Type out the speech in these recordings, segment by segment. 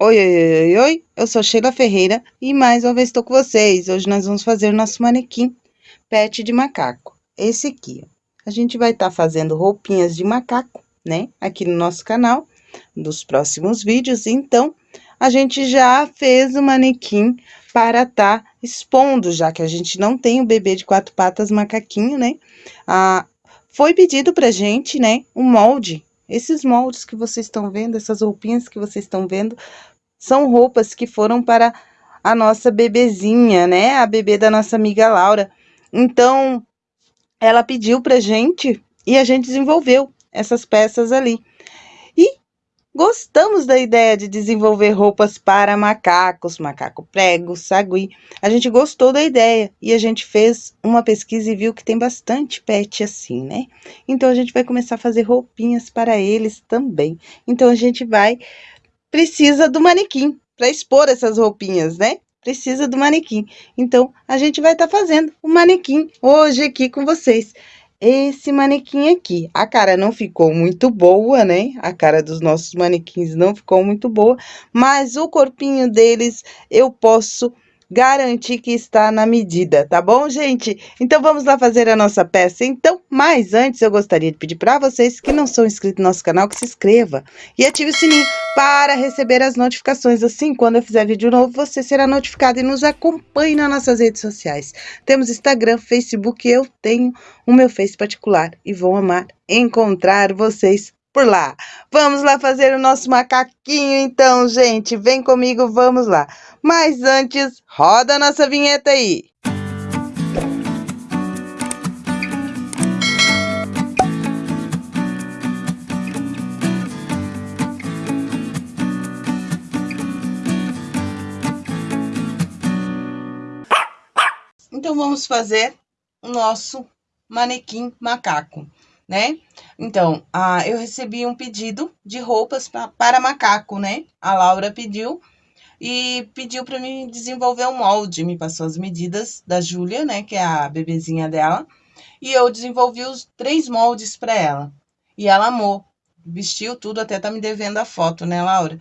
Oi, oi, oi, oi, eu sou Sheila Ferreira e mais uma vez estou com vocês. Hoje nós vamos fazer o nosso manequim pet de macaco. Esse aqui, ó. A gente vai estar tá fazendo roupinhas de macaco, né? Aqui no nosso canal, dos próximos vídeos. Então, a gente já fez o manequim para estar tá expondo, já que a gente não tem o bebê de quatro patas macaquinho, né? Ah, foi pedido pra gente, né, um molde esses moldes que vocês estão vendo, essas roupinhas que vocês estão vendo, são roupas que foram para a nossa bebezinha, né? A bebê da nossa amiga Laura. Então, ela pediu pra gente e a gente desenvolveu essas peças ali. E Gostamos da ideia de desenvolver roupas para macacos, macaco prego, sagui. A gente gostou da ideia e a gente fez uma pesquisa e viu que tem bastante pet assim, né? Então, a gente vai começar a fazer roupinhas para eles também. Então, a gente vai... Precisa do manequim para expor essas roupinhas, né? Precisa do manequim. Então, a gente vai estar tá fazendo o manequim hoje aqui com vocês esse manequim aqui. A cara não ficou muito boa, né? A cara dos nossos manequins não ficou muito boa, mas o corpinho deles eu posso garantir que está na medida, tá bom, gente? Então, vamos lá fazer a nossa peça, então. Mas antes, eu gostaria de pedir para vocês que não são inscritos no nosso canal, que se inscreva e ative o sininho para receber as notificações. Assim, quando eu fizer vídeo novo, você será notificado e nos acompanhe nas nossas redes sociais. Temos Instagram, Facebook, eu tenho o meu Face particular e vou amar encontrar vocês por lá. Vamos lá fazer o nosso macaquinho então, gente. Vem comigo, vamos lá. Mas antes, roda a nossa vinheta aí. Então, vamos fazer o nosso manequim macaco né? Então, ah, eu recebi um pedido de roupas pra, para macaco, né? A Laura pediu e pediu para mim desenvolver um molde, me passou as medidas da Júlia, né, que é a bebezinha dela, e eu desenvolvi os três moldes para ela. E ela amou, vestiu tudo, até tá me devendo a foto, né, Laura?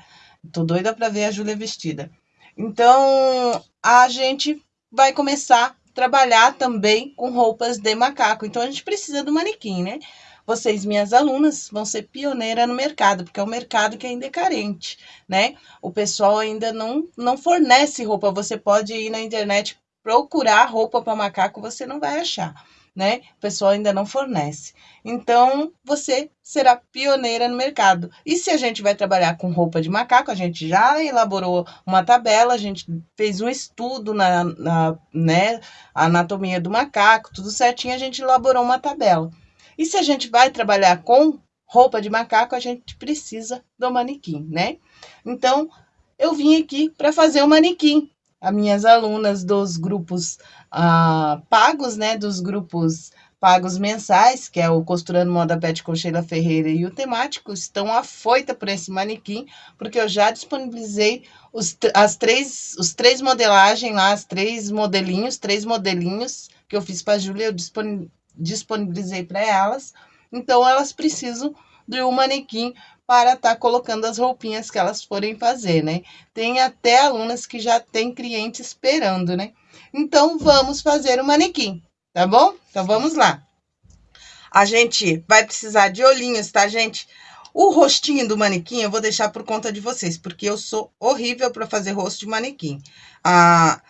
Tô doida para ver a Júlia vestida. Então, a gente vai começar trabalhar também com roupas de macaco. Então, a gente precisa do manequim, né? Vocês, minhas alunas, vão ser pioneira no mercado, porque é um mercado que ainda é carente, né? O pessoal ainda não, não fornece roupa. Você pode ir na internet procurar roupa para macaco, você não vai achar né? O pessoal ainda não fornece. Então, você será pioneira no mercado. E se a gente vai trabalhar com roupa de macaco, a gente já elaborou uma tabela, a gente fez um estudo na, na né, anatomia do macaco, tudo certinho, a gente elaborou uma tabela. E se a gente vai trabalhar com roupa de macaco, a gente precisa do manequim, né? Então, eu vim aqui para fazer o manequim as minhas alunas dos grupos ah, pagos, né, dos grupos pagos mensais, que é o Costurando Moda Pet com Sheila Ferreira e o temático, estão afoita por esse manequim, porque eu já disponibilizei os, as três, os três modelagens lá, as três modelinhos, três modelinhos que eu fiz para a Júlia, eu disponibilizei para elas. Então, elas precisam de um manequim para estar tá colocando as roupinhas que elas forem fazer, né? Tem até alunas que já tem cliente esperando, né? Então, vamos fazer o manequim, tá bom? Então, vamos lá. A gente vai precisar de olhinhos, tá, gente? O rostinho do manequim eu vou deixar por conta de vocês, porque eu sou horrível para fazer rosto de manequim. Ah,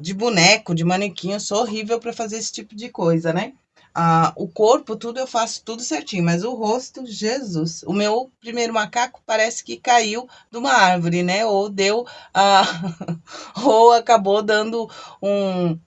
de boneco, de manequim, eu sou horrível para fazer esse tipo de coisa, né? Ah, o corpo, tudo eu faço tudo certinho, mas o rosto, Jesus. O meu primeiro macaco parece que caiu de uma árvore, né? Ou deu, ah, ou acabou dando um,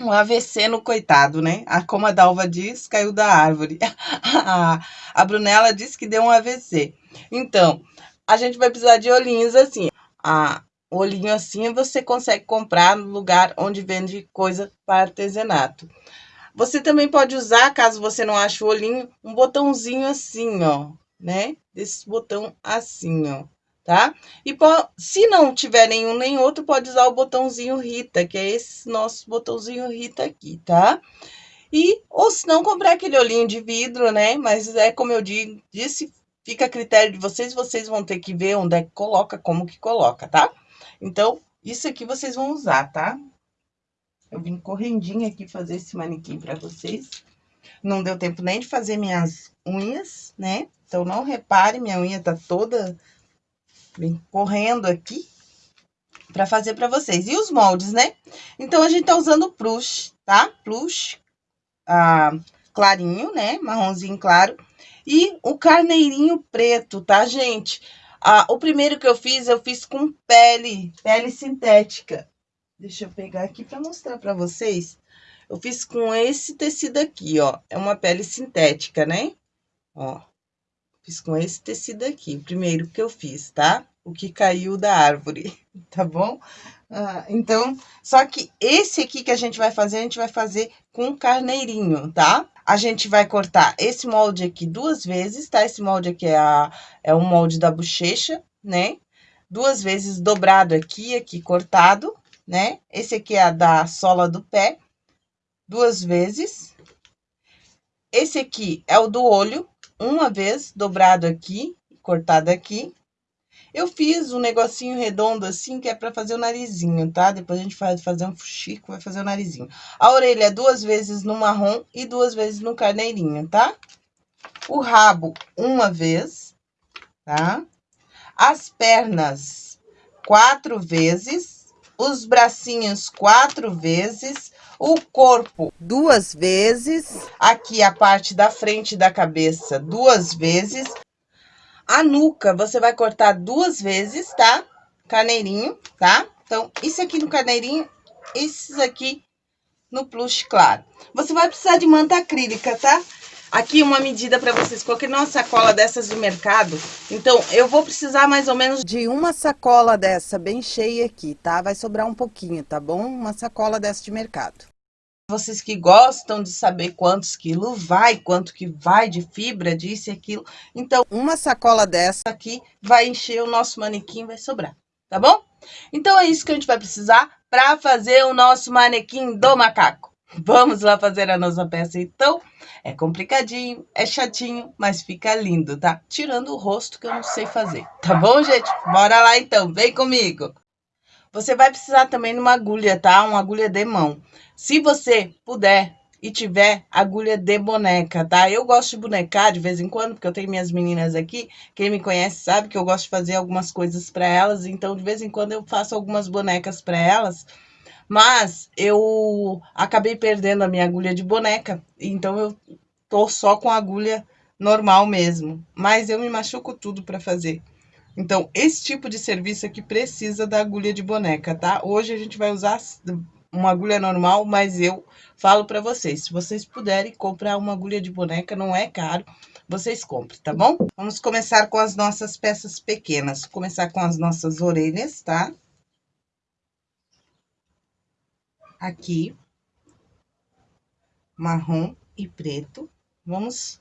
um AVC no coitado, né? A, como a Dalva diz, caiu da árvore. a, a Brunella disse que deu um AVC. Então, a gente vai precisar de olhinhos assim. A, olhinho assim você consegue comprar no lugar onde vende coisa para artesanato. Você também pode usar, caso você não ache o olhinho, um botãozinho assim, ó, né? Desse botão assim, ó, tá? E se não tiver nenhum nem outro, pode usar o botãozinho Rita, que é esse nosso botãozinho Rita aqui, tá? E, ou se não, comprar aquele olhinho de vidro, né? Mas é como eu disse, fica a critério de vocês, vocês vão ter que ver onde é que coloca, como que coloca, tá? Então, isso aqui vocês vão usar, tá? Eu vim correndinho aqui fazer esse manequim pra vocês. Não deu tempo nem de fazer minhas unhas, né? Então, não repare, minha unha tá toda bem correndo aqui para fazer para vocês. E os moldes, né? Então, a gente tá usando plush, tá? Plush ah, clarinho, né? Marronzinho claro. E o carneirinho preto, tá, gente? Ah, o primeiro que eu fiz, eu fiz com pele, pele sintética. Deixa eu pegar aqui para mostrar para vocês. Eu fiz com esse tecido aqui, ó. É uma pele sintética, né? Ó. Fiz com esse tecido aqui, o primeiro que eu fiz, tá? O que caiu da árvore, tá bom? Ah, então, só que esse aqui que a gente vai fazer, a gente vai fazer com carneirinho, tá? A gente vai cortar esse molde aqui duas vezes, tá? Esse molde aqui é, a, é o molde da bochecha, né? Duas vezes dobrado aqui, aqui cortado, né? Esse aqui é a da sola do pé, duas vezes. Esse aqui é o do olho, uma vez, dobrado aqui, cortado aqui. Eu fiz um negocinho redondo assim, que é pra fazer o narizinho, tá? Depois a gente vai fazer um fuxico, vai fazer o narizinho. A orelha é duas vezes no marrom e duas vezes no carneirinho, tá? O rabo, uma vez, tá? As pernas, quatro vezes. Os bracinhos, quatro vezes o corpo duas vezes, aqui a parte da frente da cabeça duas vezes, a nuca você vai cortar duas vezes, tá? Carneirinho, tá? Então, isso aqui no carneirinho, esses aqui no plush claro. Você vai precisar de manta acrílica, tá? Aqui uma medida para vocês, coloquei numa sacola dessas de mercado, então eu vou precisar mais ou menos de uma sacola dessa bem cheia aqui, tá? Vai sobrar um pouquinho, tá bom? Uma sacola dessa de mercado. Vocês que gostam de saber quantos quilos vai, quanto que vai de fibra, disso e aquilo, então uma sacola dessa aqui vai encher o nosso manequim, vai sobrar, tá bom? Então é isso que a gente vai precisar para fazer o nosso manequim do macaco. Vamos lá fazer a nossa peça, então? É complicadinho, é chatinho, mas fica lindo, tá? Tirando o rosto que eu não sei fazer, tá bom, gente? Bora lá, então, vem comigo! Você vai precisar também de uma agulha, tá? Uma agulha de mão. Se você puder e tiver agulha de boneca, tá? Eu gosto de bonecar de vez em quando, porque eu tenho minhas meninas aqui. Quem me conhece sabe que eu gosto de fazer algumas coisas para elas, então de vez em quando eu faço algumas bonecas para elas. Mas eu acabei perdendo a minha agulha de boneca, então eu tô só com a agulha normal mesmo. Mas eu me machuco tudo para fazer. Então, esse tipo de serviço aqui precisa da agulha de boneca, tá? Hoje a gente vai usar uma agulha normal, mas eu falo para vocês, se vocês puderem comprar uma agulha de boneca, não é caro, vocês comprem, tá bom? Vamos começar com as nossas peças pequenas. Começar com as nossas orelhas, tá? Aqui, marrom e preto. Vamos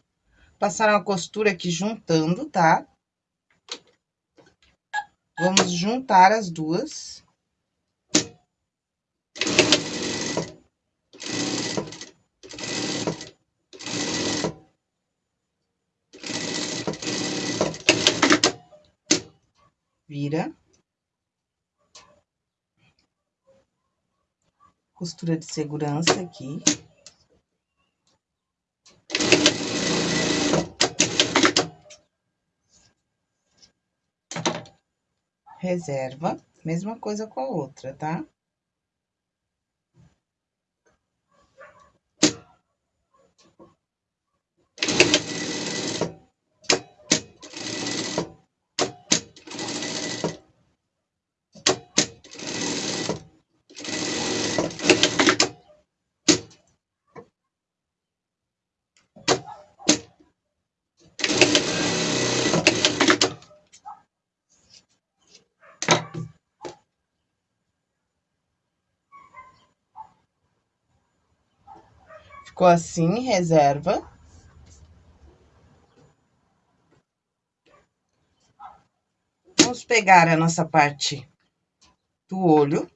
passar uma costura aqui juntando, tá? Vamos juntar as duas. Vira. Costura de segurança aqui. Reserva, mesma coisa com a outra, tá? Ficou assim, reserva. Vamos pegar a nossa parte do olho.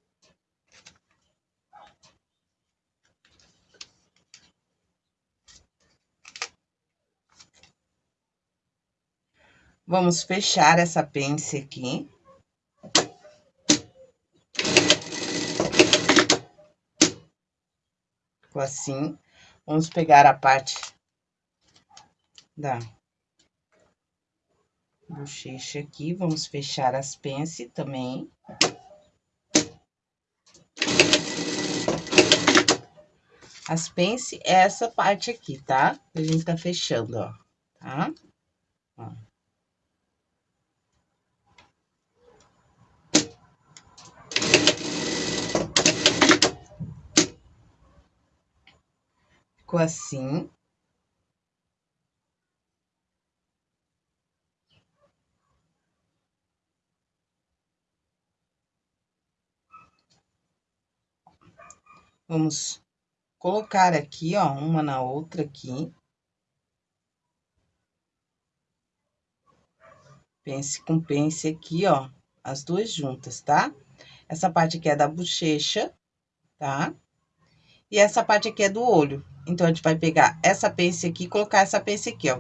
Vamos fechar essa pence aqui. Ficou assim. Vamos pegar a parte da bochecha aqui, vamos fechar as pence também. As pence é essa parte aqui, tá? A gente tá fechando, ó, tá? Ó. Assim. Vamos colocar aqui, ó, uma na outra aqui. Pence com pence aqui, ó, as duas juntas, tá? Essa parte aqui é da bochecha, tá? E essa parte aqui é do olho. Então, a gente vai pegar essa pence aqui e colocar essa pence aqui, ó.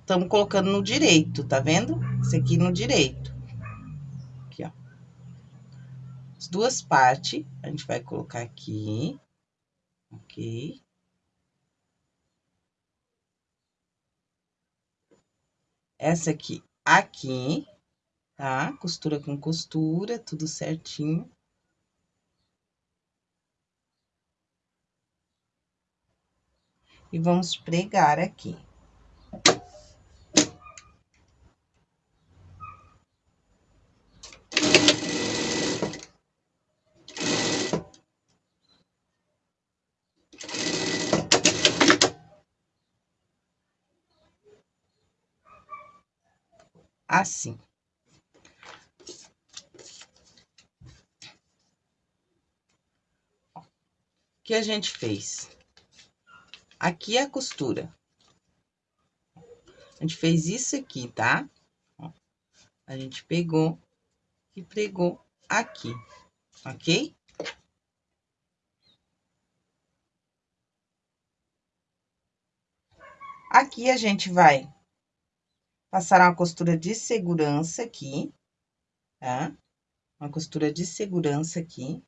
Estamos colocando no direito, tá vendo? Esse aqui no direito. Aqui, ó. As duas partes, a gente vai colocar aqui ok? Essa aqui, aqui, tá? Costura com costura, tudo certinho. E vamos pregar aqui. assim. O que a gente fez? Aqui é a costura. A gente fez isso aqui, tá? A gente pegou e pregou aqui, ok? Aqui a gente vai passar uma costura de segurança aqui, tá? Uma costura de segurança aqui.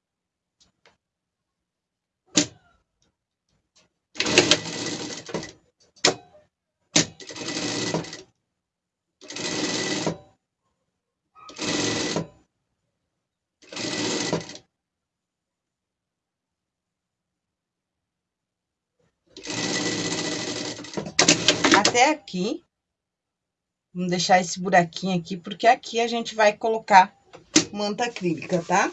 Até aqui, Vamos deixar esse buraquinho aqui, porque aqui a gente vai colocar manta acrílica, tá?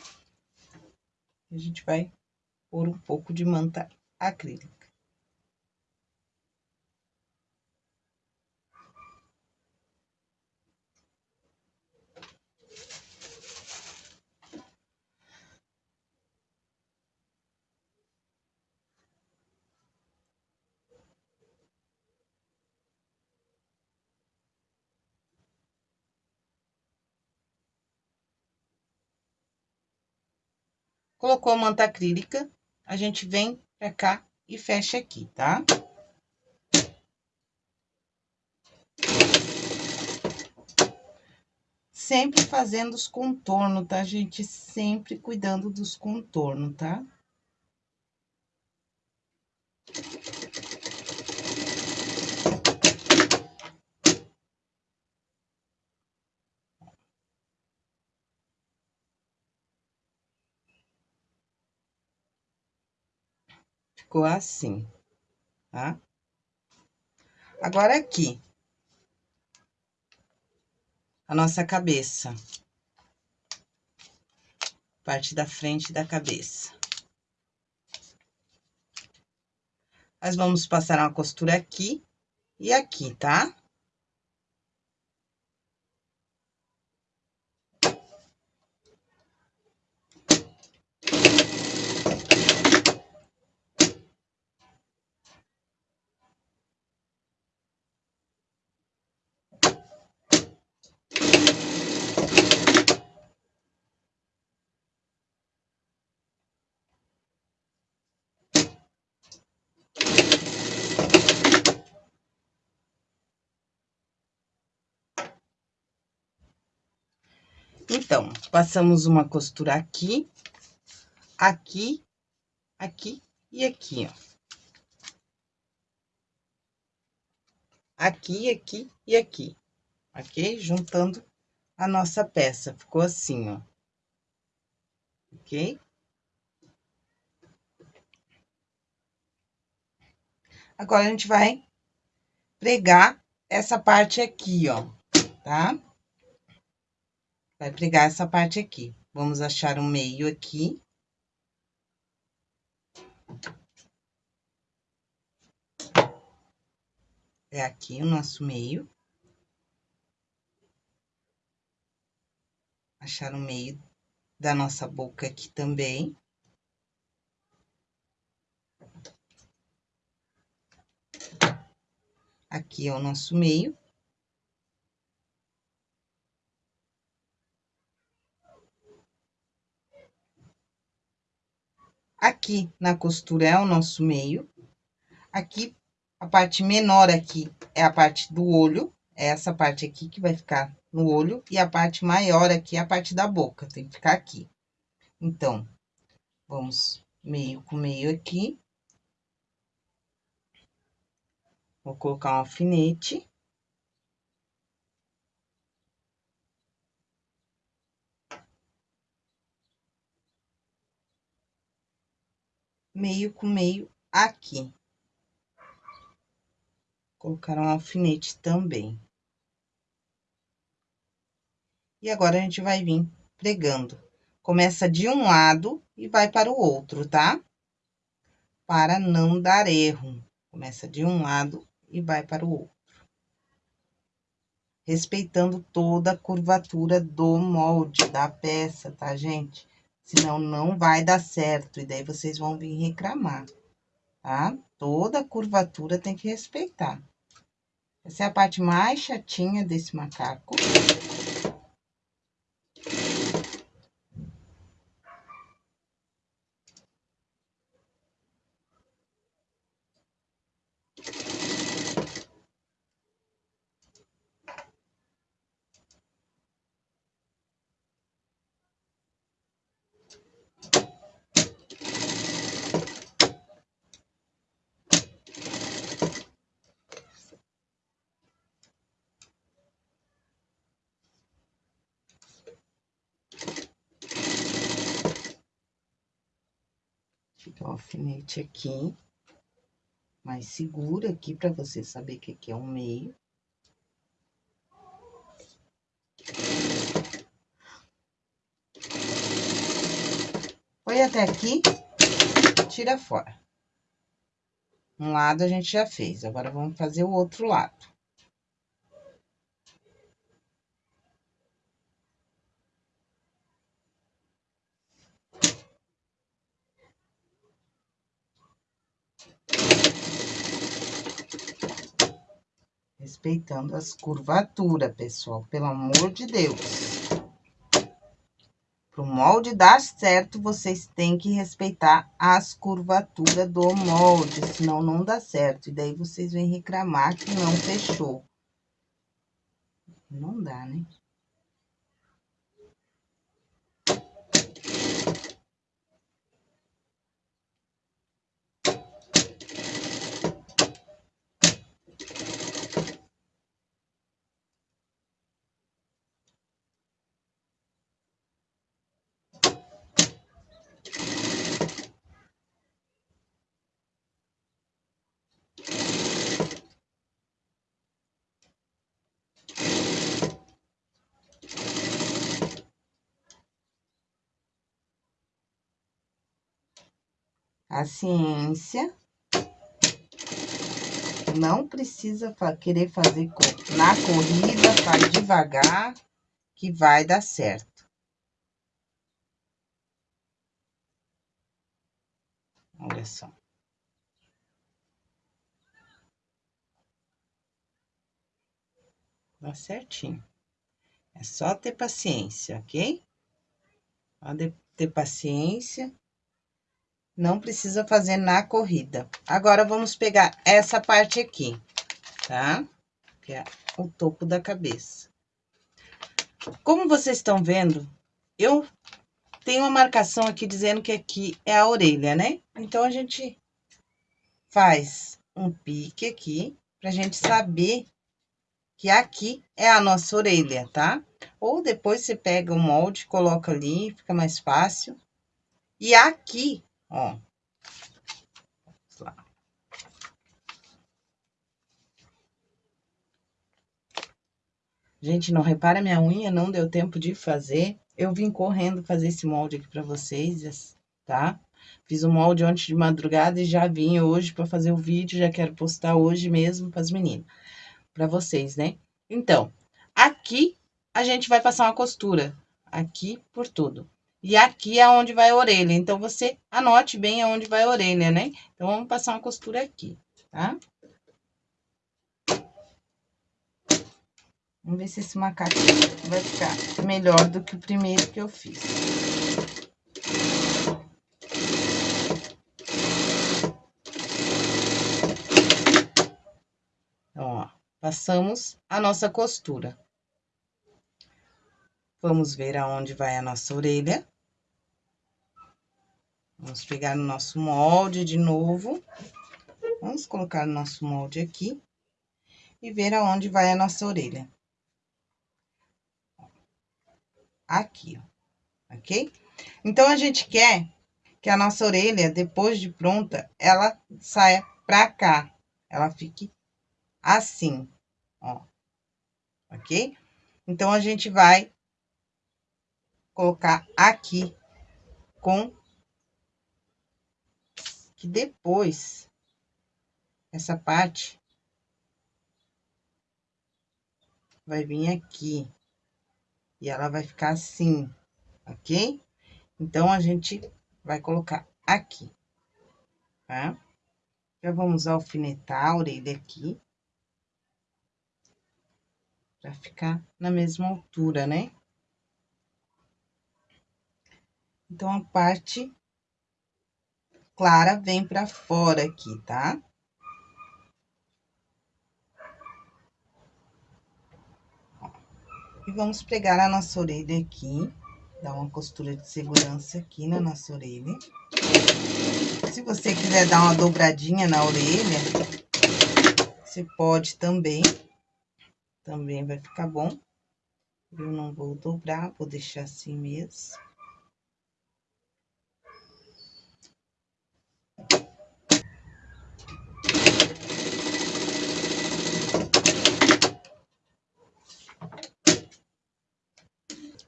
A gente vai pôr um pouco de manta acrílica. Colocou a manta acrílica, a gente vem pra cá e fecha aqui, tá? Sempre fazendo os contornos, tá, gente? Sempre cuidando dos contornos, tá? Ficou assim, tá? Agora, aqui, a nossa cabeça. Parte da frente da cabeça. Nós vamos passar uma costura aqui e aqui, tá? Então, passamos uma costura aqui, aqui, aqui e aqui, ó. Aqui, aqui e aqui, ok? Juntando a nossa peça, ficou assim, ó. Ok? Agora, a gente vai pregar essa parte aqui, ó, tá? Vai pregar essa parte aqui. Vamos achar um meio aqui. É aqui o nosso meio. Achar o meio da nossa boca aqui também. Aqui é o nosso meio. Aqui na costura é o nosso meio. Aqui, a parte menor aqui é a parte do olho, é essa parte aqui que vai ficar no olho, e a parte maior aqui é a parte da boca, tem que ficar aqui. Então, vamos meio com meio aqui. Vou colocar um alfinete. Meio com meio aqui. Colocar um alfinete também. E agora, a gente vai vir pregando. Começa de um lado e vai para o outro, tá? Para não dar erro. Começa de um lado e vai para o outro. Respeitando toda a curvatura do molde da peça, tá, gente? Senão não vai dar certo, e daí vocês vão vir reclamar, tá? Toda curvatura tem que respeitar. Essa é a parte mais chatinha desse macaco. O alfinete aqui, mais seguro aqui, para você saber que aqui é um meio. Foi até aqui, tira fora. Um lado a gente já fez, agora vamos fazer o outro lado. Respeitando as curvaturas, pessoal, pelo amor de Deus. Para o molde dar certo, vocês têm que respeitar as curvaturas do molde, senão não dá certo. E daí, vocês vêm reclamar que não fechou. Não dá, né? A ciência. Não precisa querer fazer na corrida, faz devagar, que vai dar certo. Olha só. Dá certinho. É só ter paciência, ok? Só ter paciência não precisa fazer na corrida. Agora, vamos pegar essa parte aqui, tá? Que é o topo da cabeça. Como vocês estão vendo, eu tenho uma marcação aqui dizendo que aqui é a orelha, né? Então, a gente faz um pique aqui, pra gente saber que aqui é a nossa orelha, tá? Ou depois você pega o molde, coloca ali, fica mais fácil. E aqui, ó. Gente, não repara minha unha, não deu tempo de fazer. Eu vim correndo fazer esse molde aqui pra vocês, tá? Fiz o molde ontem de madrugada e já vim hoje pra fazer o vídeo, já quero postar hoje mesmo pras meninas. Pra vocês, né? Então, aqui a gente vai passar uma costura. Aqui por tudo. E aqui é onde vai a orelha. Então, você anote bem aonde vai a orelha, né? Então, vamos passar uma costura aqui, tá? Vamos ver se esse macaco vai ficar melhor do que o primeiro que eu fiz. Então, ó, passamos a nossa costura. Vamos ver aonde vai a nossa orelha. Vamos pegar no nosso molde de novo. Vamos colocar o nosso molde aqui. E ver aonde vai a nossa orelha. Aqui, ó, ok? Então, a gente quer que a nossa orelha, depois de pronta, ela saia pra cá. Ela fique assim, ó. Ok? Então, a gente vai colocar aqui com que depois essa parte vai vir aqui e ela vai ficar assim, ok? Então, a gente vai colocar aqui, tá? Já vamos alfinetar a orelha aqui. Pra ficar na mesma altura, né? Então, a parte clara vem pra fora aqui, tá? E vamos pregar a nossa orelha aqui, dar uma costura de segurança aqui na nossa orelha. Se você quiser dar uma dobradinha na orelha, você pode também, também vai ficar bom. Eu não vou dobrar, vou deixar assim mesmo.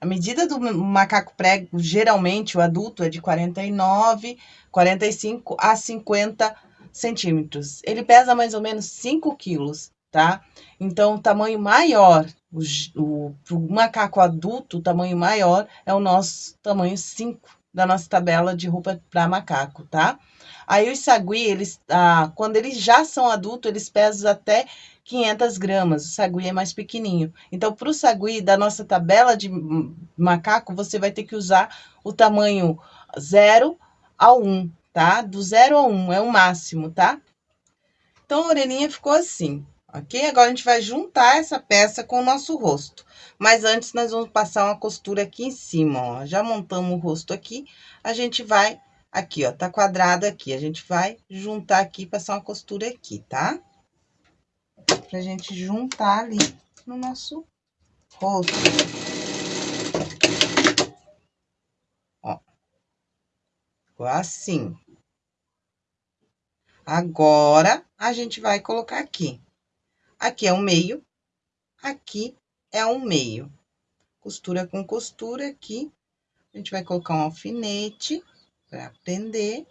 A medida do macaco prego, geralmente, o adulto é de 49, 45 a 50 centímetros. Ele pesa mais ou menos 5 quilos, tá? Então, o tamanho maior, o, o, o macaco adulto, o tamanho maior é o nosso tamanho 5 da nossa tabela de roupa para macaco, tá? Aí, os sagui, eles, ah, quando eles já são adultos, eles pesam até 500 gramas, o sagui é mais pequenininho. Então, para o sagui da nossa tabela de macaco, você vai ter que usar o tamanho 0 a 1, tá? Do 0 a 1 é o máximo, tá? Então, a orelhinha ficou assim, ok? Agora, a gente vai juntar essa peça com o nosso rosto. Mas antes, nós vamos passar uma costura aqui em cima, ó. Já montamos o rosto aqui, a gente vai... Aqui, ó, tá quadrado aqui. A gente vai juntar aqui, passar uma costura aqui, tá? pra gente juntar ali no nosso rosto. Ó. Ficou assim. Agora, a gente vai colocar aqui. Aqui é um meio, aqui é um meio. Costura com costura aqui. A gente vai colocar um alfinete para prender,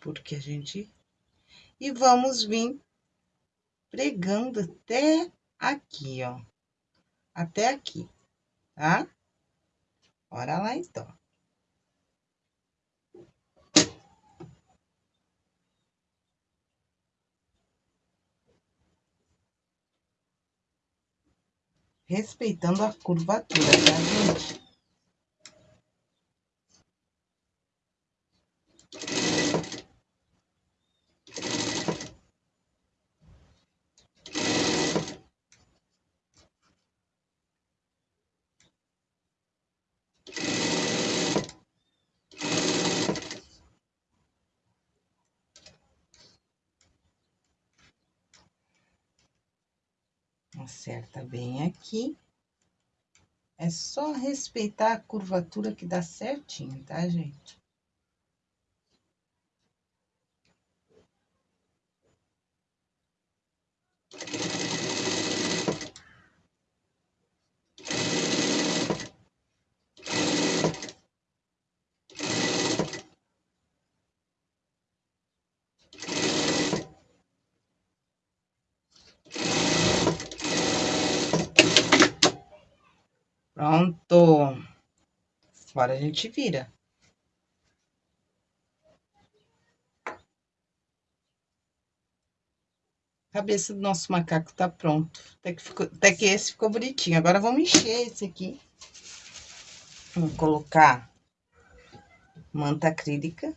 porque a gente... E vamos vir pregando até aqui, ó. Até aqui, tá? Bora lá, então. Respeitando a curvatura, tá, gente? Acerta bem aqui. É só respeitar a curvatura que dá certinho, tá, gente? Pronto. Agora a gente vira. A cabeça do nosso macaco tá pronto. Até que, ficou, até que esse ficou bonitinho. Agora vamos encher esse aqui. Vamos colocar manta acrílica.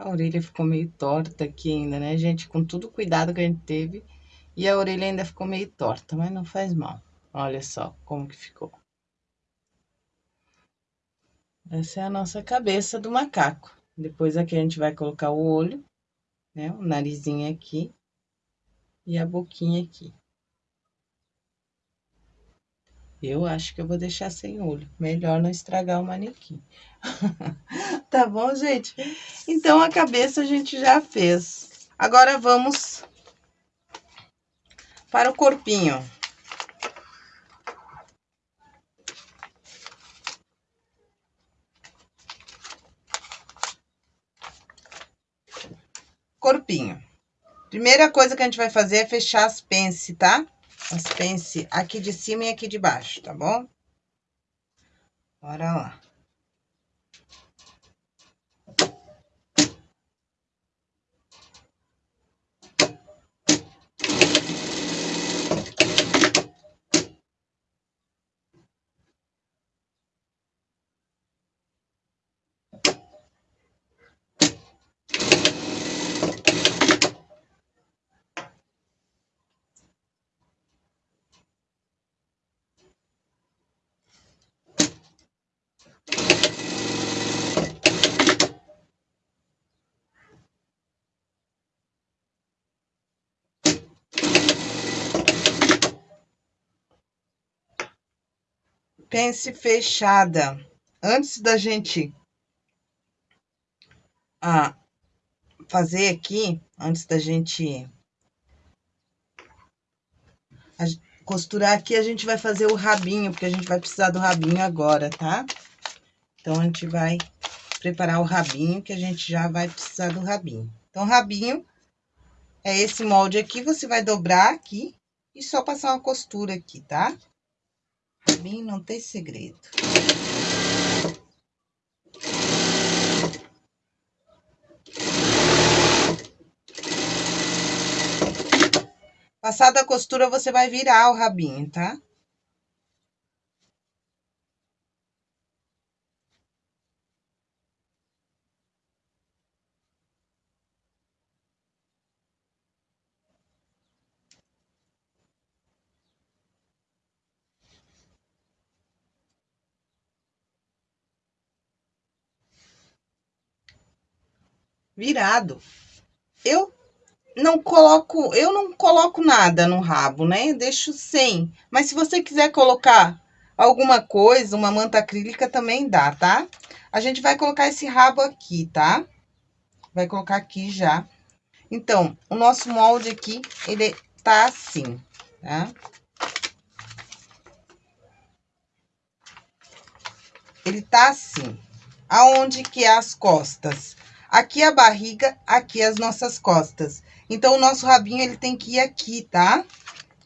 A orelha ficou meio torta aqui ainda, né, gente? Com todo o cuidado que a gente teve. E a orelha ainda ficou meio torta, mas não faz mal. Olha só como que ficou. Essa é a nossa cabeça do macaco. Depois aqui a gente vai colocar o olho, né? O narizinho aqui. E a boquinha aqui. Eu acho que eu vou deixar sem olho. Melhor não estragar o manequim. tá bom, gente? Então, a cabeça a gente já fez. Agora, vamos para o corpinho. Corpinho. Primeira coisa que a gente vai fazer é fechar as pence, tá? As pence aqui de cima e aqui de baixo, tá bom? Bora lá. Pence fechada. Antes da gente ah, fazer aqui, antes da gente costurar aqui, a gente vai fazer o rabinho, porque a gente vai precisar do rabinho agora, tá? Então, a gente vai preparar o rabinho, que a gente já vai precisar do rabinho. Então, rabinho é esse molde aqui, você vai dobrar aqui e só passar uma costura aqui, tá? Mim não tem segredo. Passada a costura, você vai virar o rabinho, tá? Virado. Eu não coloco, eu não coloco nada no rabo, né? Deixo sem. Mas se você quiser colocar alguma coisa, uma manta acrílica também dá, tá? A gente vai colocar esse rabo aqui, tá? Vai colocar aqui já. Então, o nosso molde aqui, ele tá assim, tá? Ele tá assim. Aonde que é as costas? Aqui a barriga, aqui as nossas costas. Então, o nosso rabinho, ele tem que ir aqui, tá?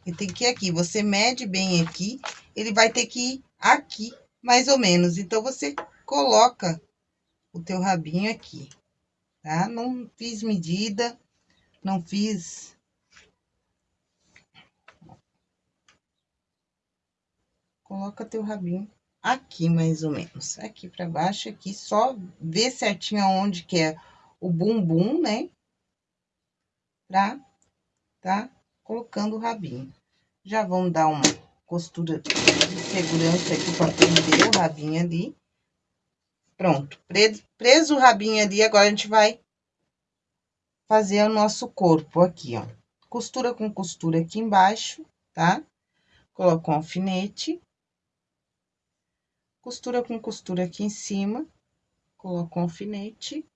Ele tem que ir aqui. Você mede bem aqui, ele vai ter que ir aqui, mais ou menos. Então, você coloca o teu rabinho aqui, tá? Não fiz medida, não fiz... Coloca teu rabinho aqui, mais ou menos. Aqui pra baixo, aqui, só ver certinho aonde que é o bumbum, né? Pra tá colocando o rabinho. Já vamos dar uma costura de segurança aqui pra prender o rabinho ali. Pronto, preso, preso o rabinho ali, agora a gente vai fazer o nosso corpo aqui, ó. Costura com costura aqui embaixo, tá? Coloca um alfinete costura com costura aqui em cima, coloco um alfinete.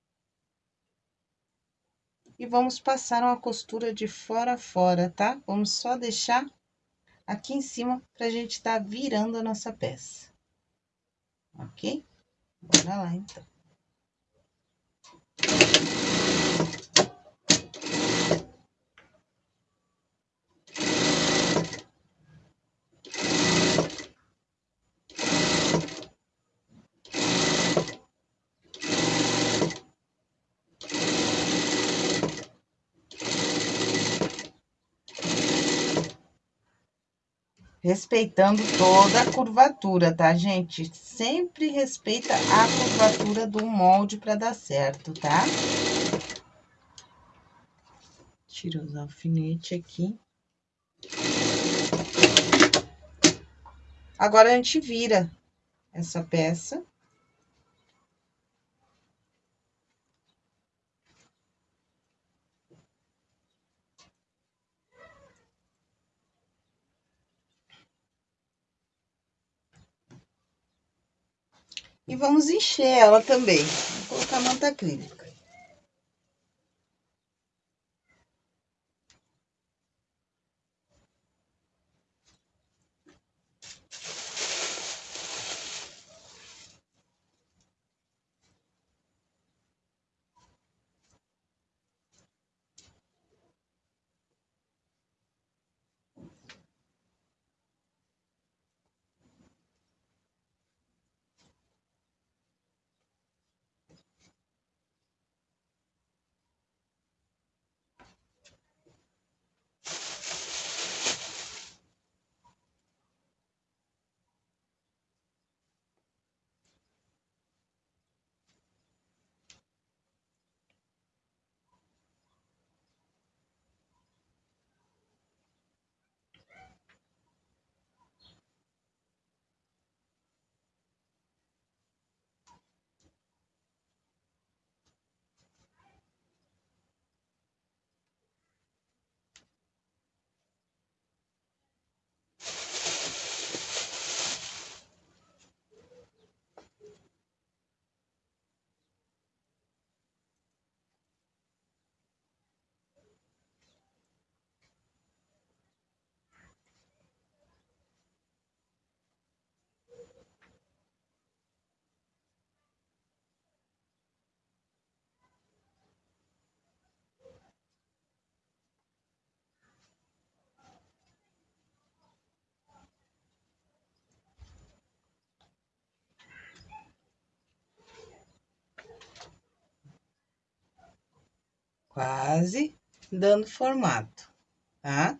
E vamos passar uma costura de fora a fora, tá? Vamos só deixar aqui em cima pra gente tá virando a nossa peça. Ok? Bora lá, então. Respeitando toda a curvatura, tá, gente? Sempre respeita a curvatura do molde para dar certo, tá? Tira os alfinetes aqui. Agora, a gente vira essa peça. E vamos encher ela também. Vou colocar manta acrílica. Quase dando formato, tá?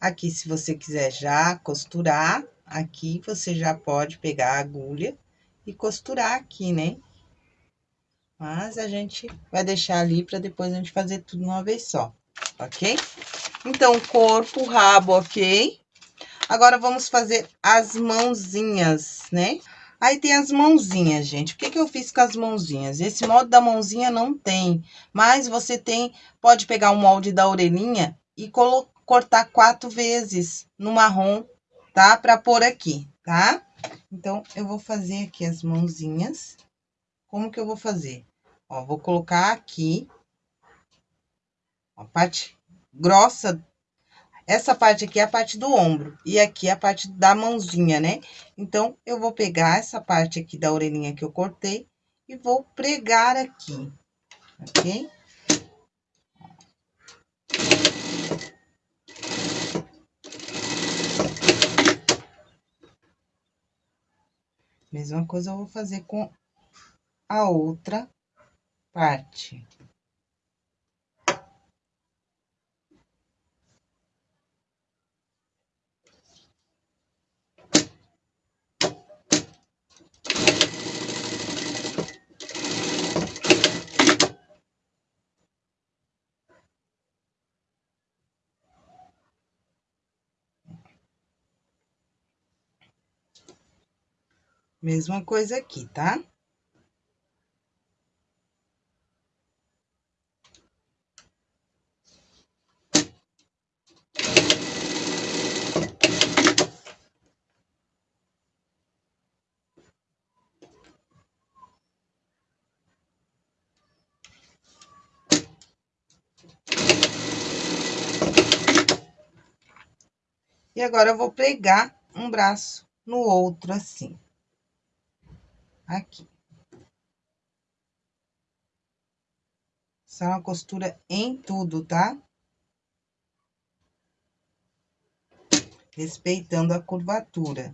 Aqui, se você quiser já costurar, aqui você já pode pegar a agulha e costurar aqui, né? Mas a gente vai deixar ali para depois a gente fazer tudo uma vez só, ok? Então, corpo, rabo, ok? Agora, vamos fazer as mãozinhas, né? Aí tem as mãozinhas, gente. O que, que eu fiz com as mãozinhas? Esse molde da mãozinha não tem, mas você tem, pode pegar o molde da orelhinha e cortar quatro vezes no marrom, tá? Pra pôr aqui, tá? Então, eu vou fazer aqui as mãozinhas. Como que eu vou fazer? Ó, vou colocar aqui, a parte grossa, essa parte aqui é a parte do ombro, e aqui é a parte da mãozinha, né? Então, eu vou pegar essa parte aqui da orelhinha que eu cortei e vou pregar aqui, ok? Mesma coisa eu vou fazer com a outra parte. Mesma coisa aqui, tá? E agora, eu vou pregar um braço no outro, assim aqui. Essa é uma costura em tudo, tá? Respeitando a curvatura.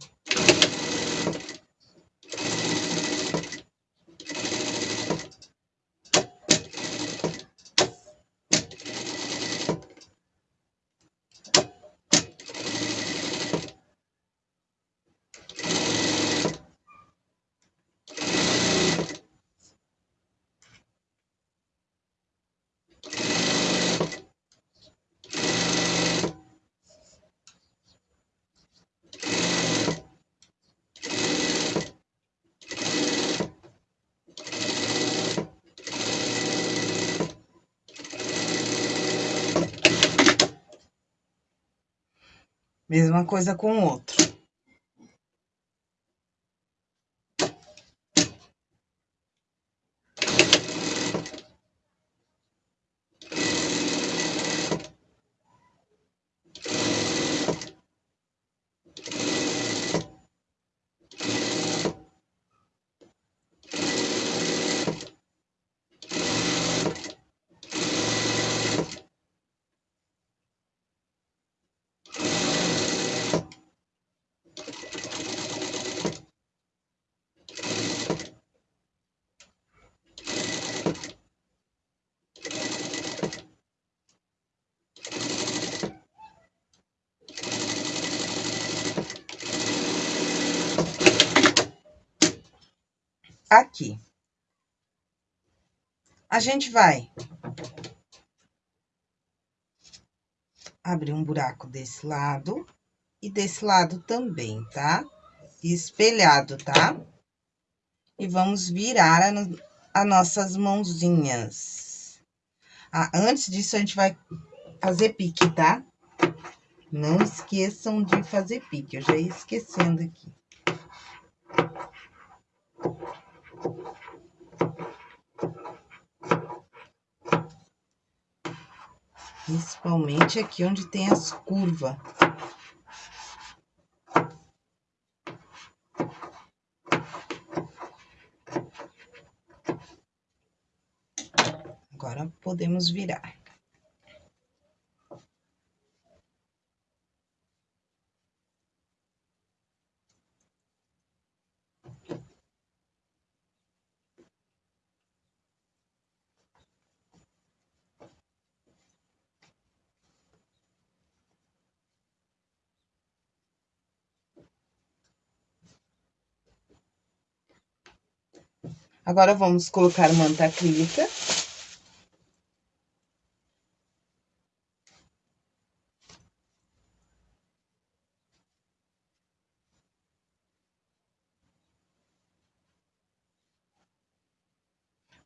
Mesma coisa com o outro. Aqui. A gente vai abrir um buraco desse lado e desse lado também, tá? Espelhado, tá? E vamos virar as nossas mãozinhas. Ah, antes disso, a gente vai fazer pique, tá? Não esqueçam de fazer pique, eu já ia esquecendo aqui. Principalmente aqui onde tem as curvas. Agora, podemos virar. Agora, vamos colocar manta acrílica.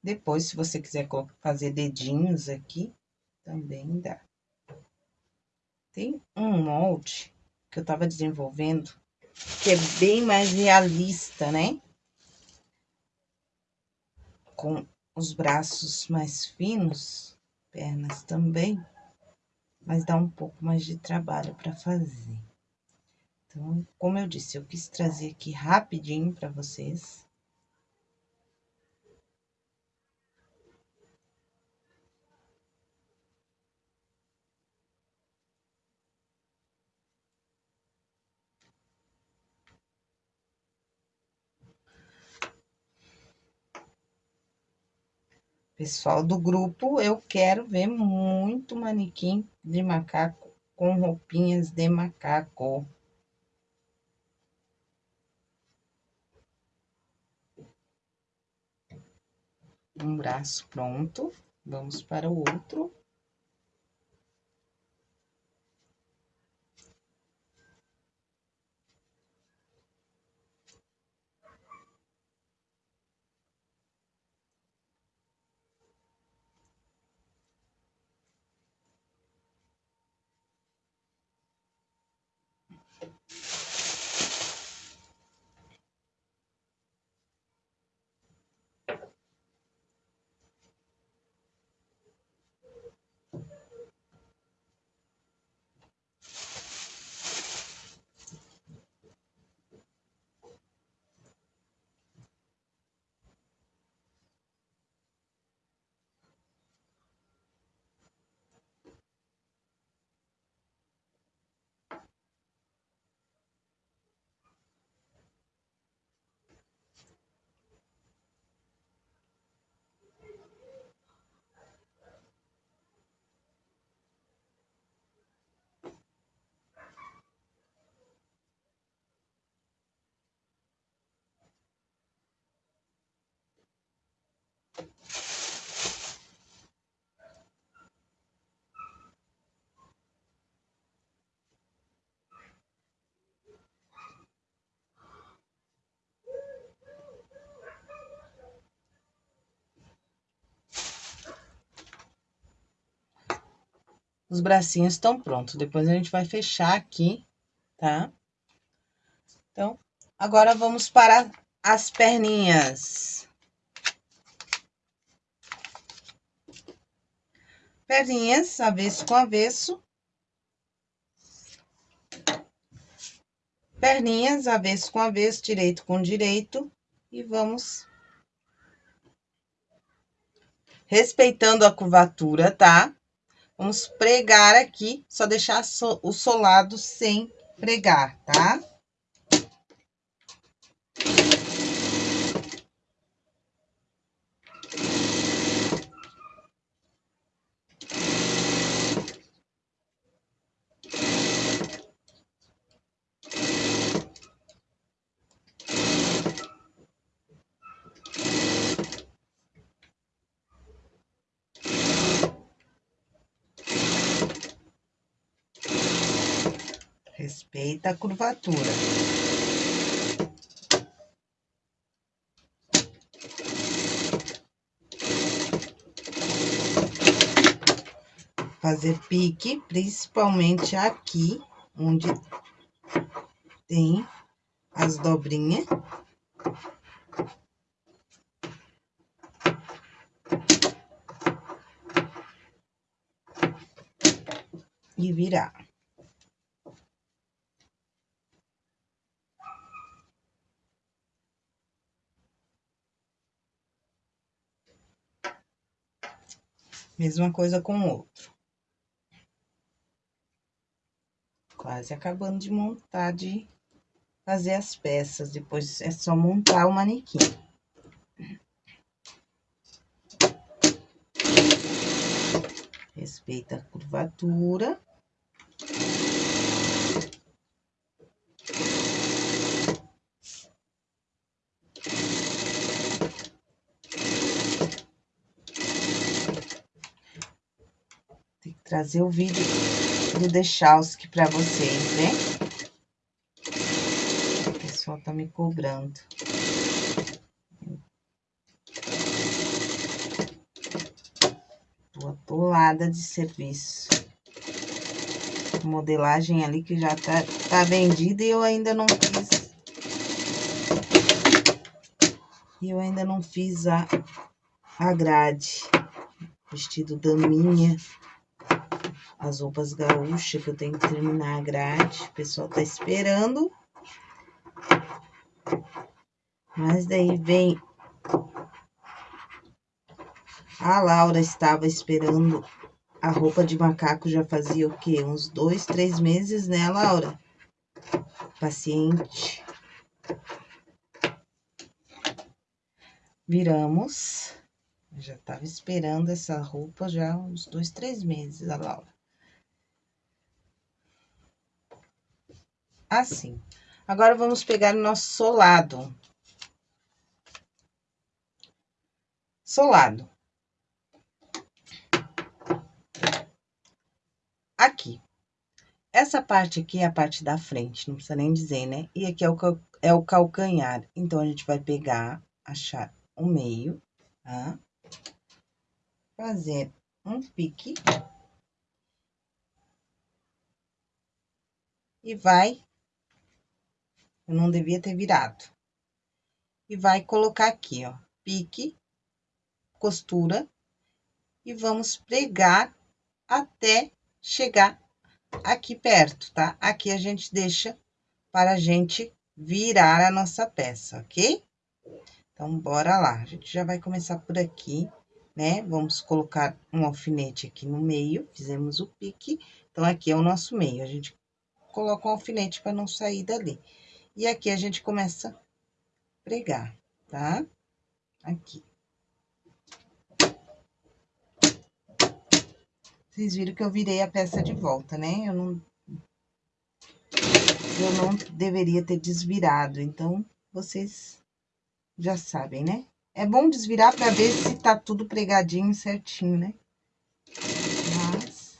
Depois, se você quiser fazer dedinhos aqui, também dá. Tem um molde que eu tava desenvolvendo que é bem mais realista, né? Com os braços mais finos, pernas também, mas dá um pouco mais de trabalho para fazer. Então, como eu disse, eu quis trazer aqui rapidinho para vocês. Pessoal do grupo, eu quero ver muito manequim de macaco com roupinhas de macaco. Um braço pronto, vamos para o outro. Os bracinhos estão prontos. Depois a gente vai fechar aqui, tá? Então, agora vamos para as perninhas. Perninhas, avesso com avesso. Perninhas, avesso com avesso, direito com direito. E vamos respeitando a curvatura, tá? Vamos pregar aqui, só deixar o solado sem pregar, tá? Respeita a curvatura. Fazer pique, principalmente aqui, onde tem as dobrinhas. E virar. Mesma coisa com o outro. Quase acabando de montar, de fazer as peças. Depois é só montar o manequim. Respeita a curvatura. Trazer o vídeo do Dechalski para vocês, né? O pessoal tá me cobrando. Tô atolada de serviço. modelagem ali que já tá, tá vendida e eu ainda não fiz. E eu ainda não fiz a, a grade. Vestido daminha. As roupas gaúchas que eu tenho que terminar a grade. O pessoal tá esperando. Mas daí vem... A Laura estava esperando a roupa de macaco já fazia o quê? Uns dois, três meses, né, Laura? Paciente. Viramos. já tava esperando essa roupa já uns dois, três meses, a Laura. Assim. Agora, vamos pegar o nosso solado. Solado. aqui. Essa parte aqui é a parte da frente, não precisa nem dizer, né? E aqui é o, é o calcanhar. Então, a gente vai pegar, achar o meio, tá? Fazer um pique. E vai... Eu não devia ter virado. E vai colocar aqui, ó, pique, costura. E vamos pregar até chegar aqui perto, tá? Aqui a gente deixa para a gente virar a nossa peça, ok? Então, bora lá. A gente já vai começar por aqui, né? Vamos colocar um alfinete aqui no meio, fizemos o pique. Então, aqui é o nosso meio. A gente coloca um alfinete para não sair dali. E aqui a gente começa a pregar, tá? Aqui. Vocês viram que eu virei a peça de volta, né? Eu não... Eu não deveria ter desvirado, então, vocês já sabem, né? É bom desvirar pra ver se tá tudo pregadinho certinho, né? Mas...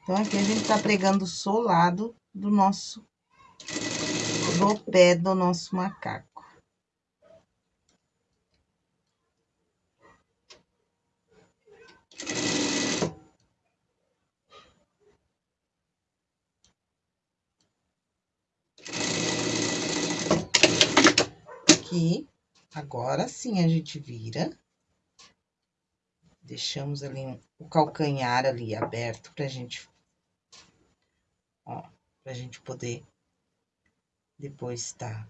Então, aqui a gente tá pregando solado do nosso... Do pé do nosso macaco. aqui, agora sim a gente vira. Deixamos ali um, o calcanhar ali aberto pra gente, ó, pra gente poder depois tá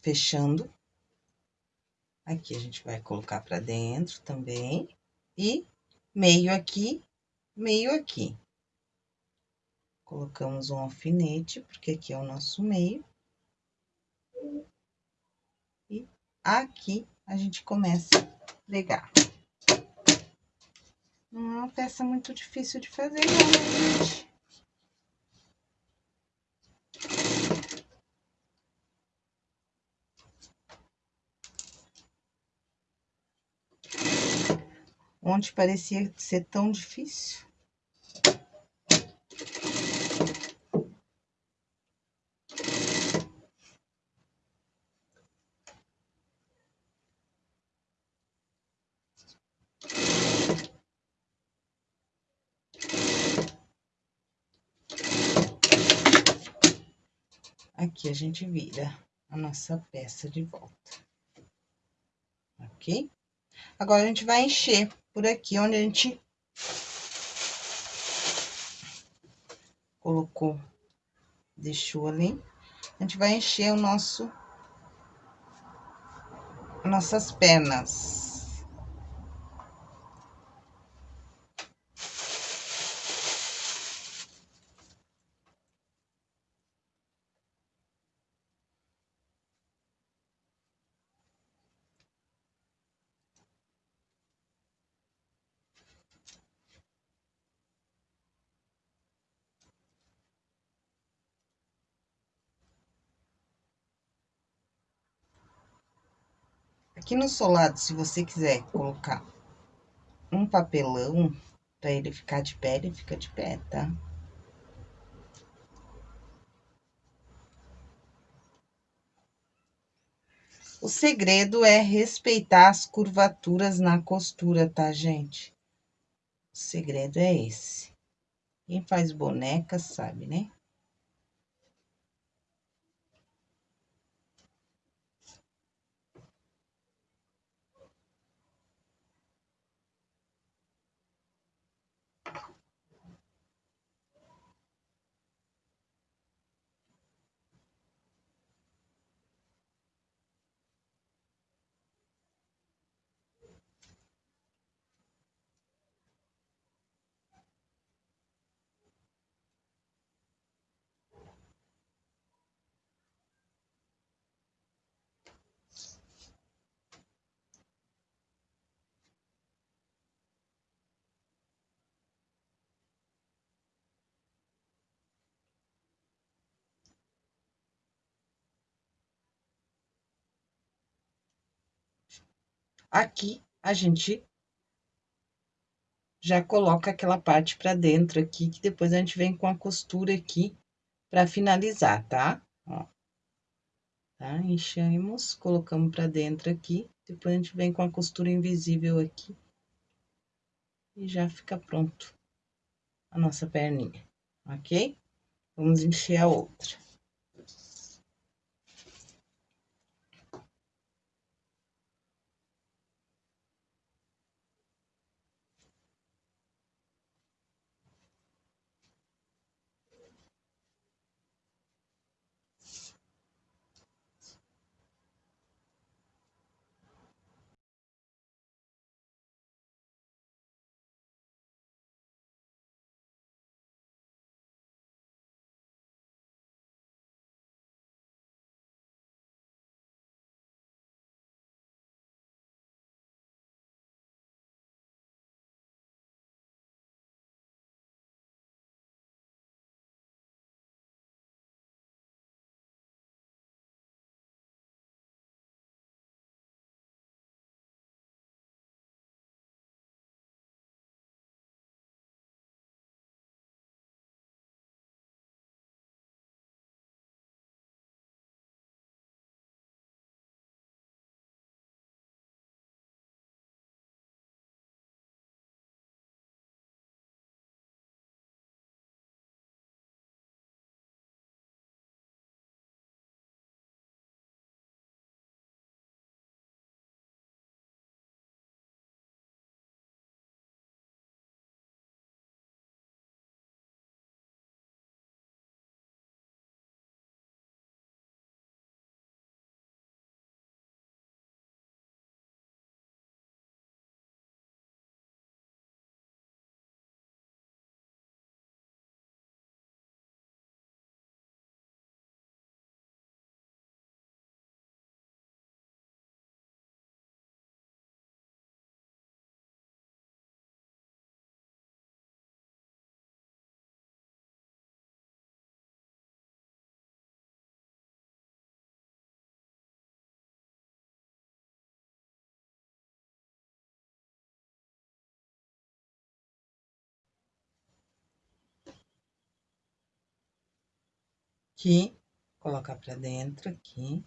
fechando. Aqui a gente vai colocar pra dentro também. E meio aqui, meio aqui. Colocamos um alfinete, porque aqui é o nosso meio. E aqui a gente começa a pregar. Não é uma peça muito difícil de fazer, não, né, gente? Onde parecia ser tão difícil. aqui a gente vira a nossa peça de volta. Ok? Agora, a gente vai encher por aqui, onde a gente colocou, deixou ali. A gente vai encher o nosso, nossas pernas. Aqui no solado, se você quiser colocar um papelão para ele ficar de pé, ele fica de pé, tá? O segredo é respeitar as curvaturas na costura, tá, gente? segredo é esse. Quem faz boneca sabe, né? Aqui, a gente já coloca aquela parte pra dentro aqui, que depois a gente vem com a costura aqui pra finalizar, tá? Ó. Tá? Enchemos, colocamos pra dentro aqui, depois a gente vem com a costura invisível aqui. E já fica pronto a nossa perninha, ok? Vamos encher a outra. Aqui, colocar pra dentro aqui.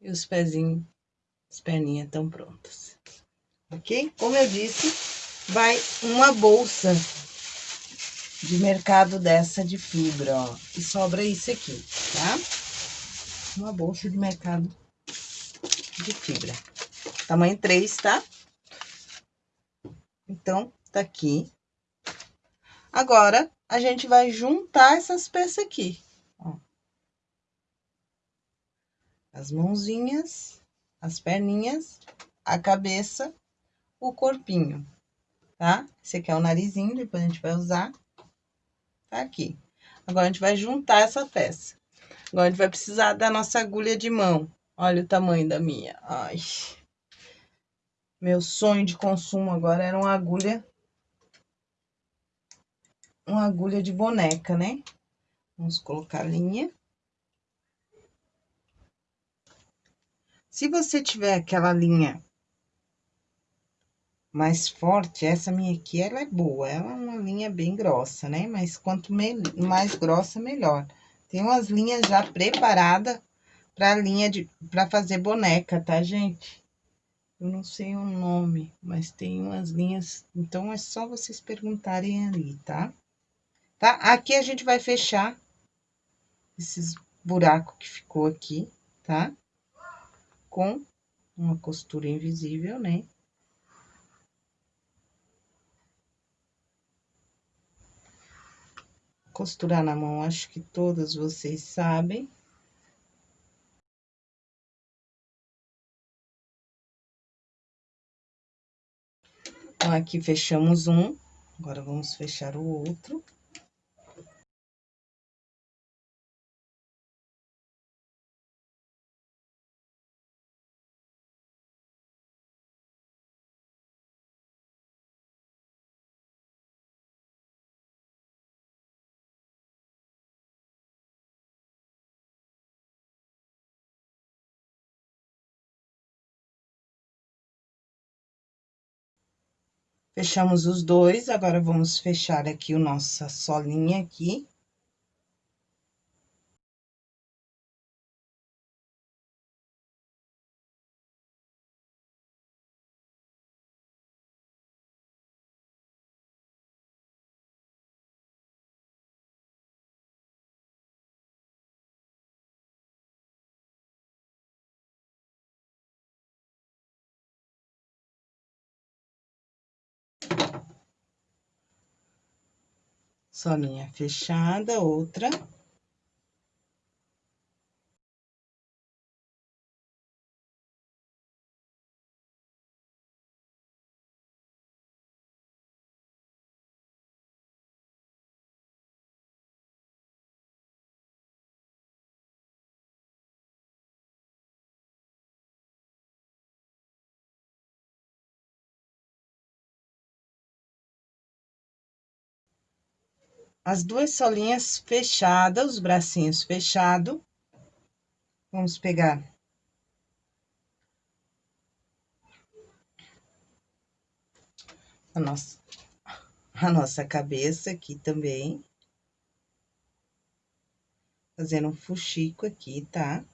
E os pezinhos, as perninhas estão prontas ok? Como eu disse, vai uma bolsa de mercado dessa de fibra, ó. E sobra isso aqui, tá? Uma bolsa de mercado de fibra. Tamanho 3, tá? Então, tá aqui. Agora, a gente vai juntar essas peças aqui, ó. As mãozinhas, as perninhas, a cabeça o corpinho, tá? Esse aqui é o narizinho, depois a gente vai usar. Tá aqui. Agora, a gente vai juntar essa peça. Agora, a gente vai precisar da nossa agulha de mão. Olha o tamanho da minha. Ai. Meu sonho de consumo agora era uma agulha... Uma agulha de boneca, né? Vamos colocar a linha. Se você tiver aquela linha mais forte, essa minha aqui, ela é boa, ela é uma linha bem grossa, né? Mas quanto mais grossa, melhor. Tem umas linhas já preparadas pra linha de, pra fazer boneca, tá, gente? Eu não sei o nome, mas tem umas linhas, então é só vocês perguntarem ali, tá? Tá? Aqui a gente vai fechar esses buracos que ficou aqui, tá? Com uma costura invisível, né? Costurar na mão, acho que todas vocês sabem. Então, aqui fechamos um, agora vamos fechar o outro. Fechamos os dois, agora vamos fechar aqui o nossa solinha aqui. Solinha fechada, outra. As duas solinhas fechadas, os bracinhos fechados. Vamos pegar. A nossa, a nossa cabeça aqui também. Fazendo um fuxico aqui, tá?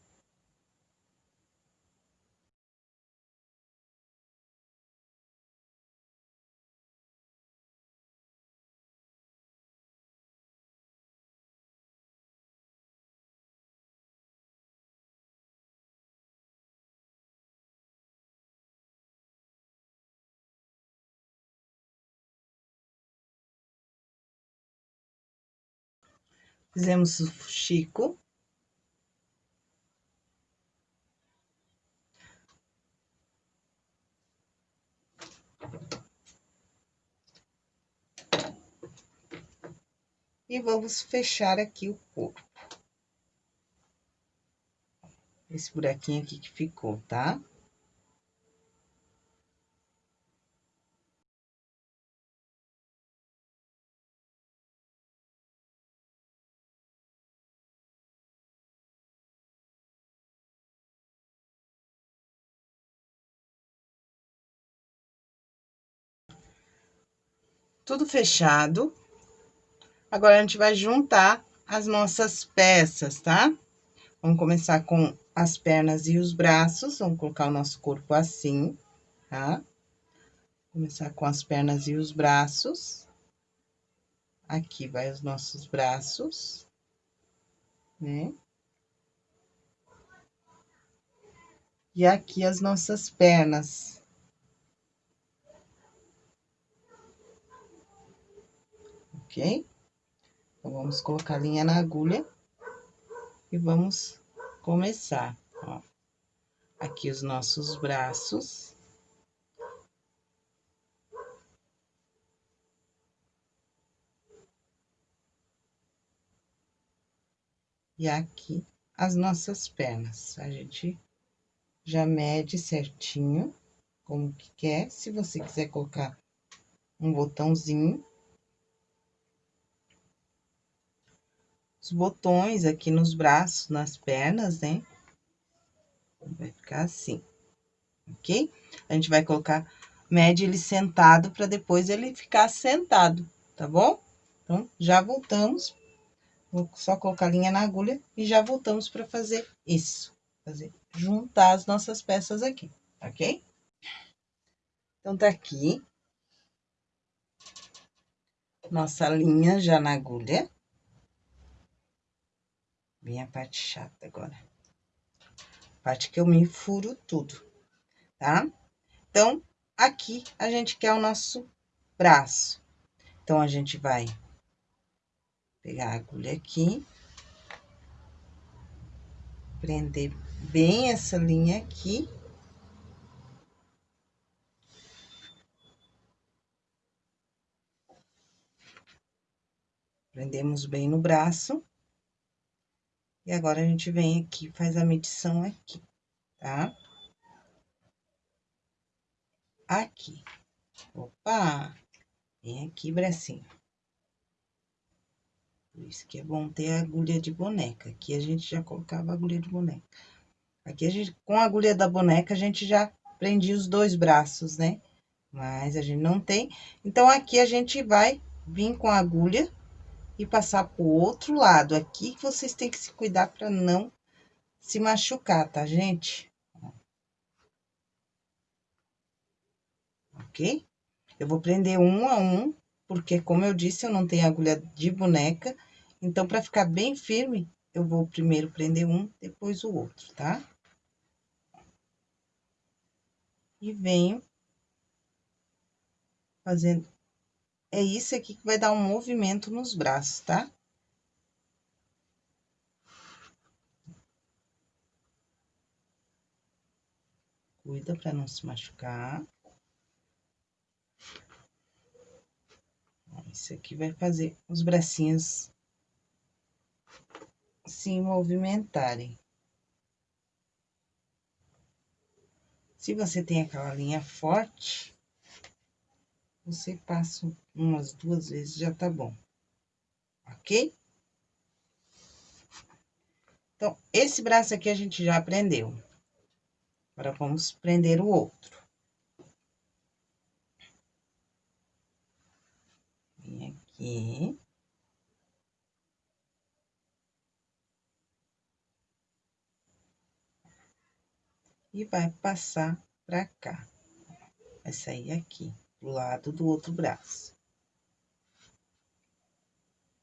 Fizemos o fuxico. E vamos fechar aqui o corpo. Esse buraquinho aqui que ficou, tá? Tudo fechado. Agora, a gente vai juntar as nossas peças, tá? Vamos começar com as pernas e os braços, vamos colocar o nosso corpo assim, tá? Começar com as pernas e os braços. Aqui vai os nossos braços, né? E aqui as nossas pernas. Ok? Então, vamos colocar a linha na agulha e vamos começar, ó. Aqui os nossos braços. E aqui as nossas pernas. A gente já mede certinho como que quer. Se você quiser colocar um botãozinho, os botões aqui nos braços, nas pernas, né? Vai ficar assim, ok? A gente vai colocar, mede ele sentado para depois ele ficar sentado, tá bom? Então, já voltamos. Vou só colocar a linha na agulha e já voltamos para fazer isso. Fazer, juntar as nossas peças aqui, ok? Então, tá aqui. Nossa linha já na agulha. Vem a parte chata agora. Parte que eu me furo tudo, tá? Então, aqui a gente quer o nosso braço. Então, a gente vai pegar a agulha aqui. Prender bem essa linha aqui. Prendemos bem no braço. E agora, a gente vem aqui, faz a medição aqui, tá? Aqui. Opa! Vem aqui, bracinho. Por isso que é bom ter a agulha de boneca. Aqui a gente já colocava a agulha de boneca. Aqui a gente, com a agulha da boneca, a gente já prendia os dois braços, né? Mas a gente não tem. Então, aqui a gente vai vir com a agulha e passar pro outro lado. Aqui que vocês têm que se cuidar para não se machucar, tá, gente? Ok? Eu vou prender um a um, porque, como eu disse, eu não tenho agulha de boneca. Então, para ficar bem firme, eu vou primeiro prender um, depois o outro, tá? E venho fazendo é isso aqui que vai dar um movimento nos braços, tá? Cuida para não se machucar. Isso aqui vai fazer os bracinhos se movimentarem. Se você tem aquela linha forte, você passa umas duas vezes, já tá bom. Ok? Então, esse braço aqui a gente já aprendeu. Agora, vamos prender o outro. Vem aqui. E vai passar pra cá. Vai sair aqui do lado do outro braço.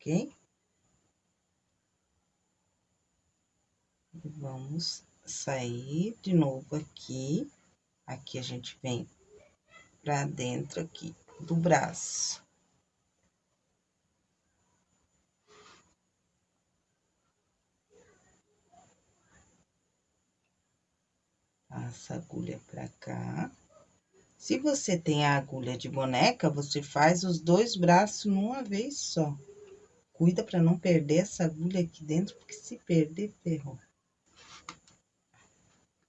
Ok? Vamos sair de novo aqui. Aqui a gente vem pra dentro aqui do braço. Passa a agulha pra cá. Se você tem a agulha de boneca, você faz os dois braços numa vez só. Cuida para não perder essa agulha aqui dentro, porque se perder, ferrou.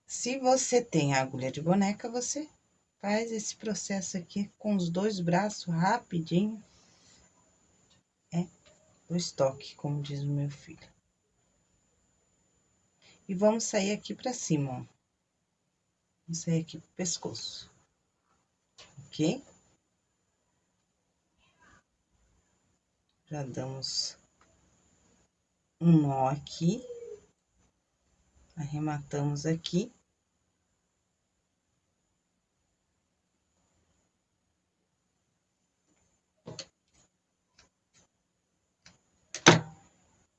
Se você tem a agulha de boneca, você faz esse processo aqui com os dois braços rapidinho. É o estoque, como diz o meu filho. E vamos sair aqui pra cima, ó. Vamos sair aqui pro pescoço ok? Já damos um nó aqui, arrematamos aqui.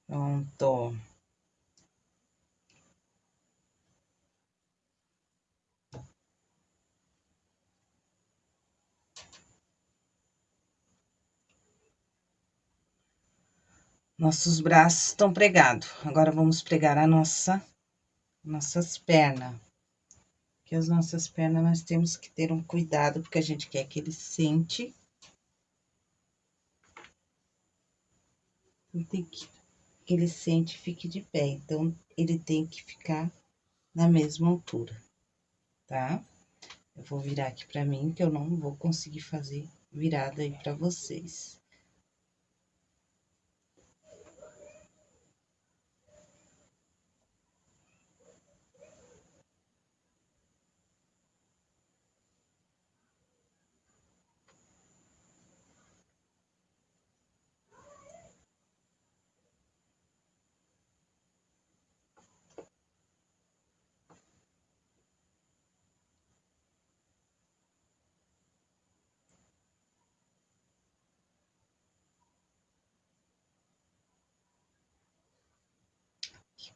Pronto. Nossos braços estão pregados. Agora, vamos pregar a nossa, nossas pernas. Que as nossas pernas, nós temos que ter um cuidado, porque a gente quer que ele sente. Tem que, que ele sente fique de pé. Então, ele tem que ficar na mesma altura, tá? Eu vou virar aqui pra mim, que eu não vou conseguir fazer virada aí pra vocês.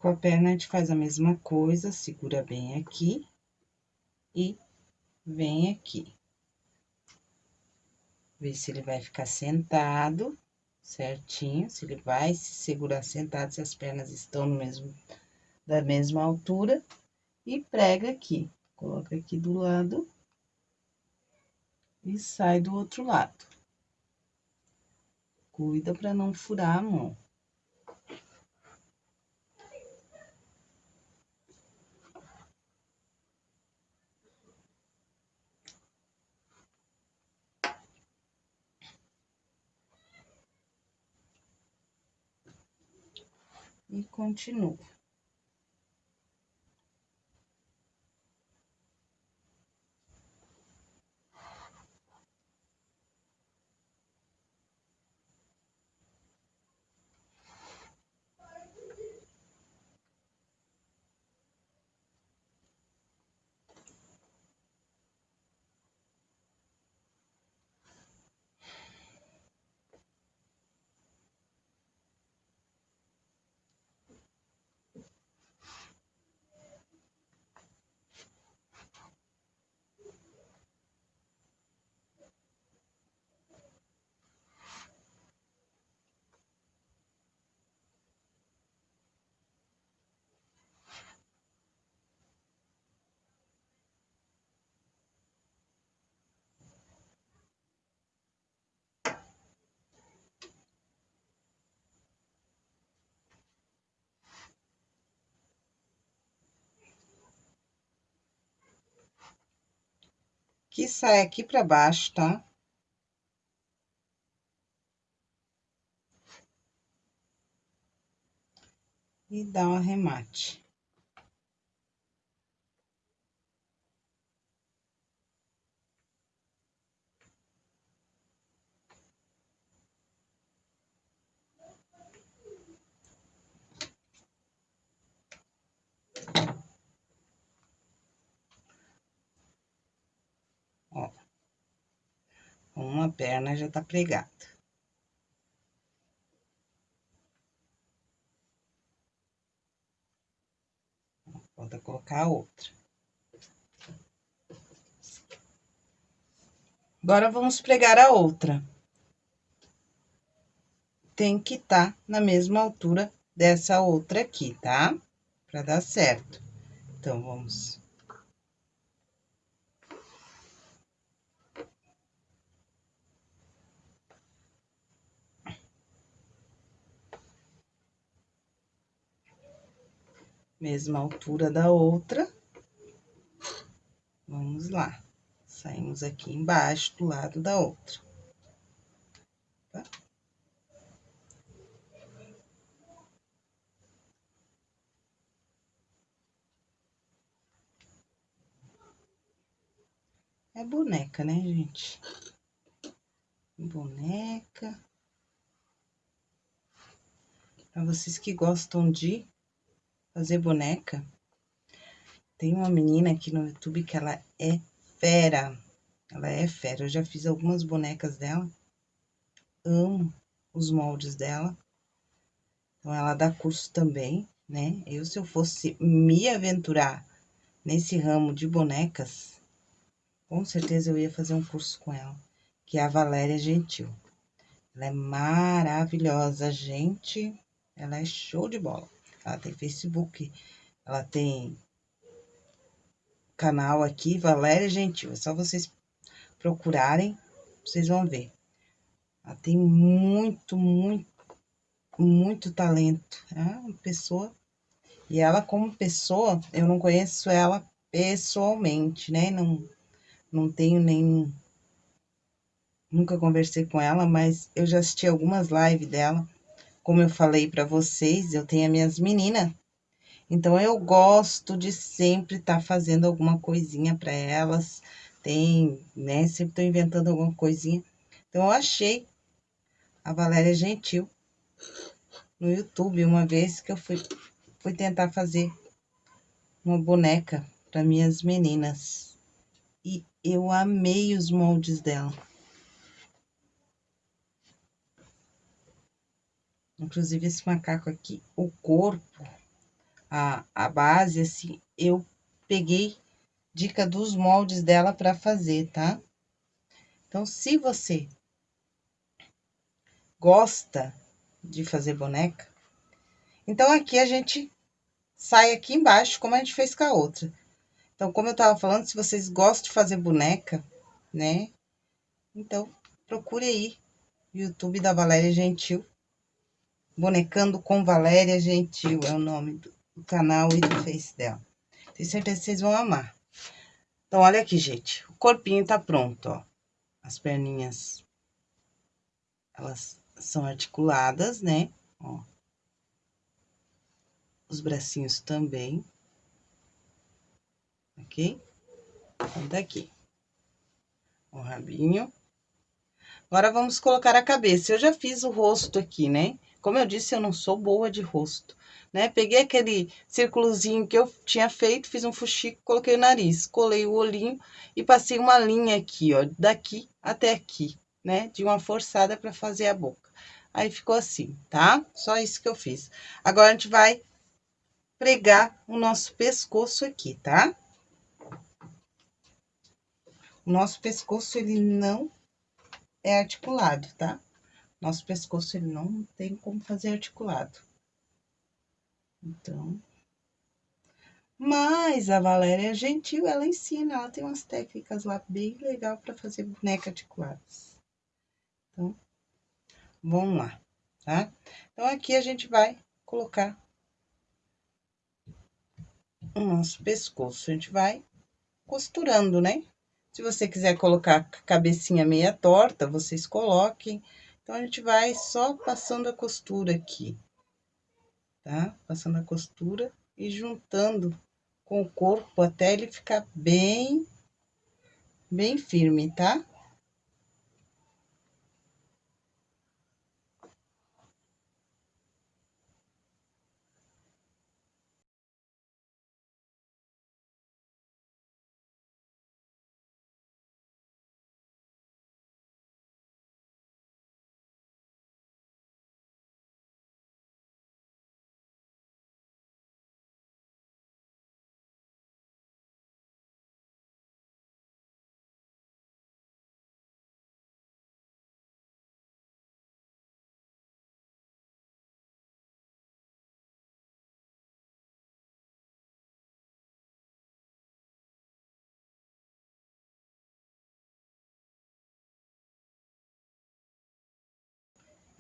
Com a perna, a gente faz a mesma coisa, segura bem aqui e vem aqui. Ver se ele vai ficar sentado certinho, se ele vai se segurar sentado, se as pernas estão no mesmo, da mesma altura. E prega aqui, coloca aqui do lado e sai do outro lado. Cuida para não furar a mão. E continuo. Que sai aqui para baixo, tá? E dá um arremate. Uma perna já tá pregada. Falta colocar a outra. Agora, vamos pregar a outra. Tem que estar tá na mesma altura dessa outra aqui, tá? Pra dar certo. Então, vamos mesma altura da outra. Vamos lá. Saímos aqui embaixo do lado da outra. Tá? É boneca, né, gente? Boneca. Para vocês que gostam de fazer boneca. Tem uma menina aqui no YouTube que ela é fera. Ela é fera. Eu já fiz algumas bonecas dela. Amo os moldes dela. Então, ela dá curso também, né? Eu, se eu fosse me aventurar nesse ramo de bonecas, com certeza eu ia fazer um curso com ela, que é a Valéria Gentil. Ela é maravilhosa, gente. Ela é show de bola. Ela tem Facebook, ela tem canal aqui, Valéria Gentil. É só vocês procurarem, vocês vão ver. Ela tem muito, muito, muito talento. É uma pessoa. E ela, como pessoa, eu não conheço ela pessoalmente, né? Não, não tenho nem. Nunca conversei com ela, mas eu já assisti algumas lives dela. Como eu falei para vocês, eu tenho as minhas meninas. Então, eu gosto de sempre estar tá fazendo alguma coisinha para elas. Tem, né? Sempre tô inventando alguma coisinha. Então, eu achei a Valéria Gentil no YouTube uma vez que eu fui, fui tentar fazer uma boneca para minhas meninas. E eu amei os moldes dela. Inclusive, esse macaco aqui, o corpo, a, a base, assim, eu peguei dica dos moldes dela para fazer, tá? Então, se você gosta de fazer boneca, então aqui a gente sai aqui embaixo, como a gente fez com a outra. Então, como eu tava falando, se vocês gostam de fazer boneca, né? Então, procure aí, YouTube da Valéria Gentil. Bonecando com Valéria Gentil é o nome do, canal e do Face dela. Tenho certeza que vocês vão amar. Então, olha aqui, gente. O corpinho tá pronto, ó. As perninhas, elas são articuladas, né? Ó. Os bracinhos também ok? Então, daqui. O rabinho. Agora, vamos colocar a cabeça. Eu já fiz o rosto aqui, né? Como eu disse, eu não sou boa de rosto, né? Peguei aquele círculozinho que eu tinha feito, fiz um fuxico, coloquei o nariz, colei o olhinho e passei uma linha aqui, ó, daqui até aqui, né? De uma forçada para fazer a boca. Aí, ficou assim, tá? Só isso que eu fiz. Agora, a gente vai pregar o nosso pescoço aqui, tá? O nosso pescoço, ele não é articulado, tá? Nosso pescoço, ele não tem como fazer articulado. Então... Mas a Valéria Gentil, ela ensina, ela tem umas técnicas lá bem legal para fazer boneca articuladas. Então, vamos lá, tá? Então, aqui a gente vai colocar o nosso pescoço. A gente vai costurando, né? Se você quiser colocar a cabecinha meia torta, vocês coloquem. Então, a gente vai só passando a costura aqui, tá? Passando a costura e juntando com o corpo até ele ficar bem, bem firme, tá?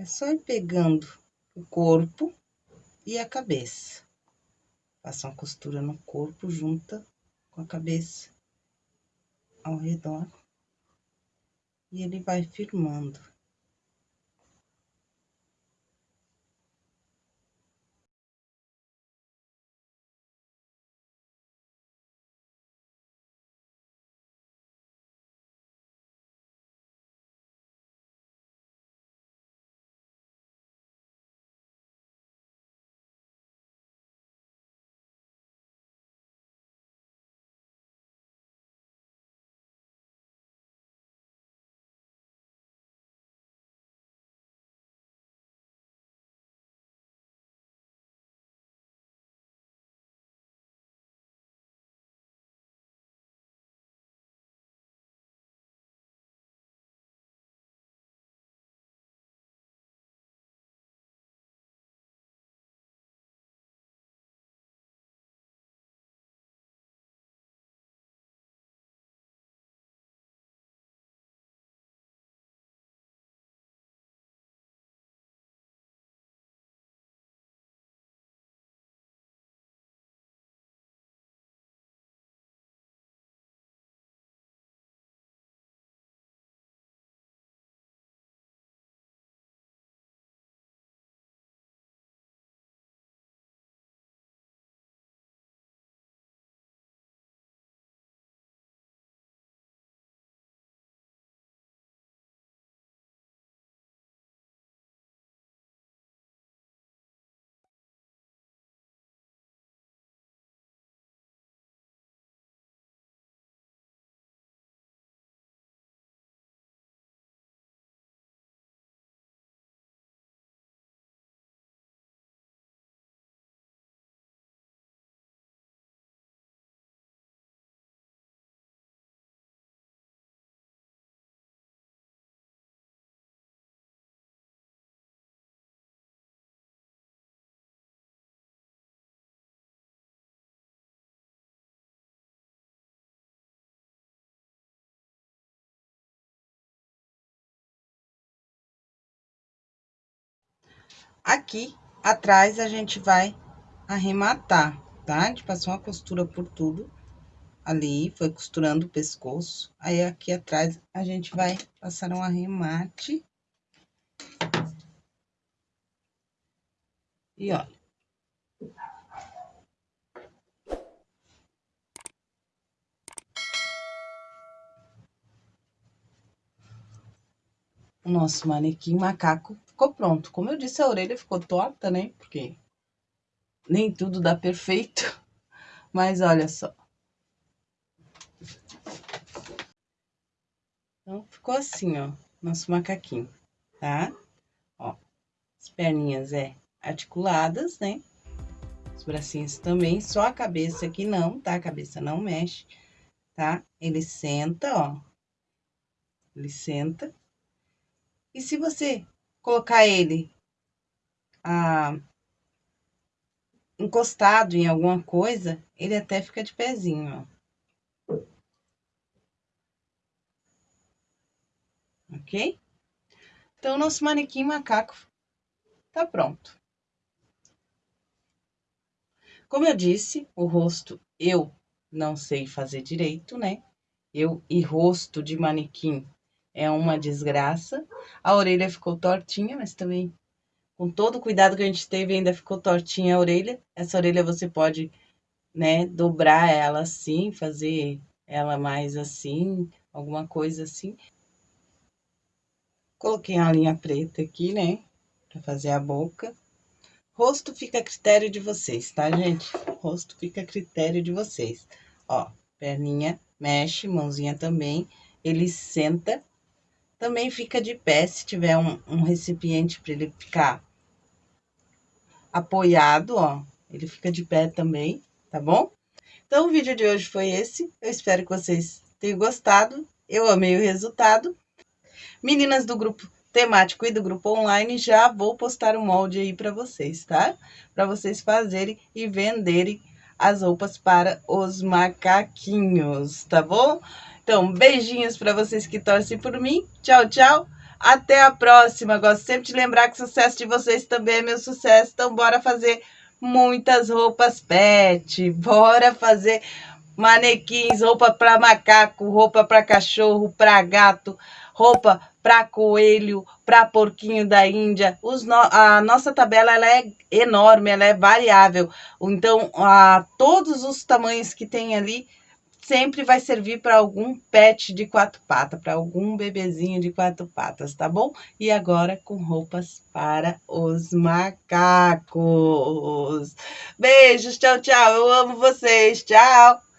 É só ir pegando o corpo e a cabeça. Passa uma costura no corpo, junta com a cabeça ao redor. E ele vai firmando. Aqui atrás a gente vai arrematar, tá? A gente passou uma costura por tudo ali, foi costurando o pescoço. Aí, aqui atrás, a gente vai passar um arremate. E olha. O nosso manequim macaco ficou pronto. Como eu disse, a orelha ficou torta, né? Porque nem tudo dá perfeito. Mas olha só. Então, ficou assim, ó, nosso macaquinho, tá? Ó, as perninhas é articuladas, né? Os bracinhos também, só a cabeça que não, tá? A cabeça não mexe, tá? Ele senta, ó. Ele senta. E se você colocar ele ah, encostado em alguma coisa, ele até fica de pezinho, ó. ok? Então, nosso manequim macaco tá pronto. Como eu disse, o rosto eu não sei fazer direito, né? Eu e rosto de manequim é uma desgraça. A orelha ficou tortinha, mas também com todo o cuidado que a gente teve, ainda ficou tortinha a orelha. Essa orelha você pode, né, dobrar ela assim, fazer ela mais assim, alguma coisa assim. Coloquei uma linha preta aqui, né? Pra fazer a boca. Rosto fica a critério de vocês, tá, gente? Rosto fica a critério de vocês. Ó, perninha mexe, mãozinha também. Ele senta. Também fica de pé, se tiver um, um recipiente para ele ficar apoiado, ó. Ele fica de pé também, tá bom? Então, o vídeo de hoje foi esse. Eu espero que vocês tenham gostado. Eu amei o resultado. Meninas do grupo temático e do grupo online, já vou postar um molde aí para vocês, tá? Para vocês fazerem e venderem as roupas para os macaquinhos, tá bom? Então, beijinhos para vocês que torcem por mim. Tchau, tchau. Até a próxima. Gosto sempre de lembrar que o sucesso de vocês também é meu sucesso. Então, bora fazer muitas roupas pet. Bora fazer manequins, roupa para macaco, roupa para cachorro, para gato, roupa para coelho, para porquinho da Índia. No... A nossa tabela ela é enorme, ela é variável. Então, a, todos os tamanhos que tem ali sempre vai servir para algum pet de quatro patas, para algum bebezinho de quatro patas, tá bom? E agora com roupas para os macacos. Beijos, tchau, tchau. Eu amo vocês. Tchau.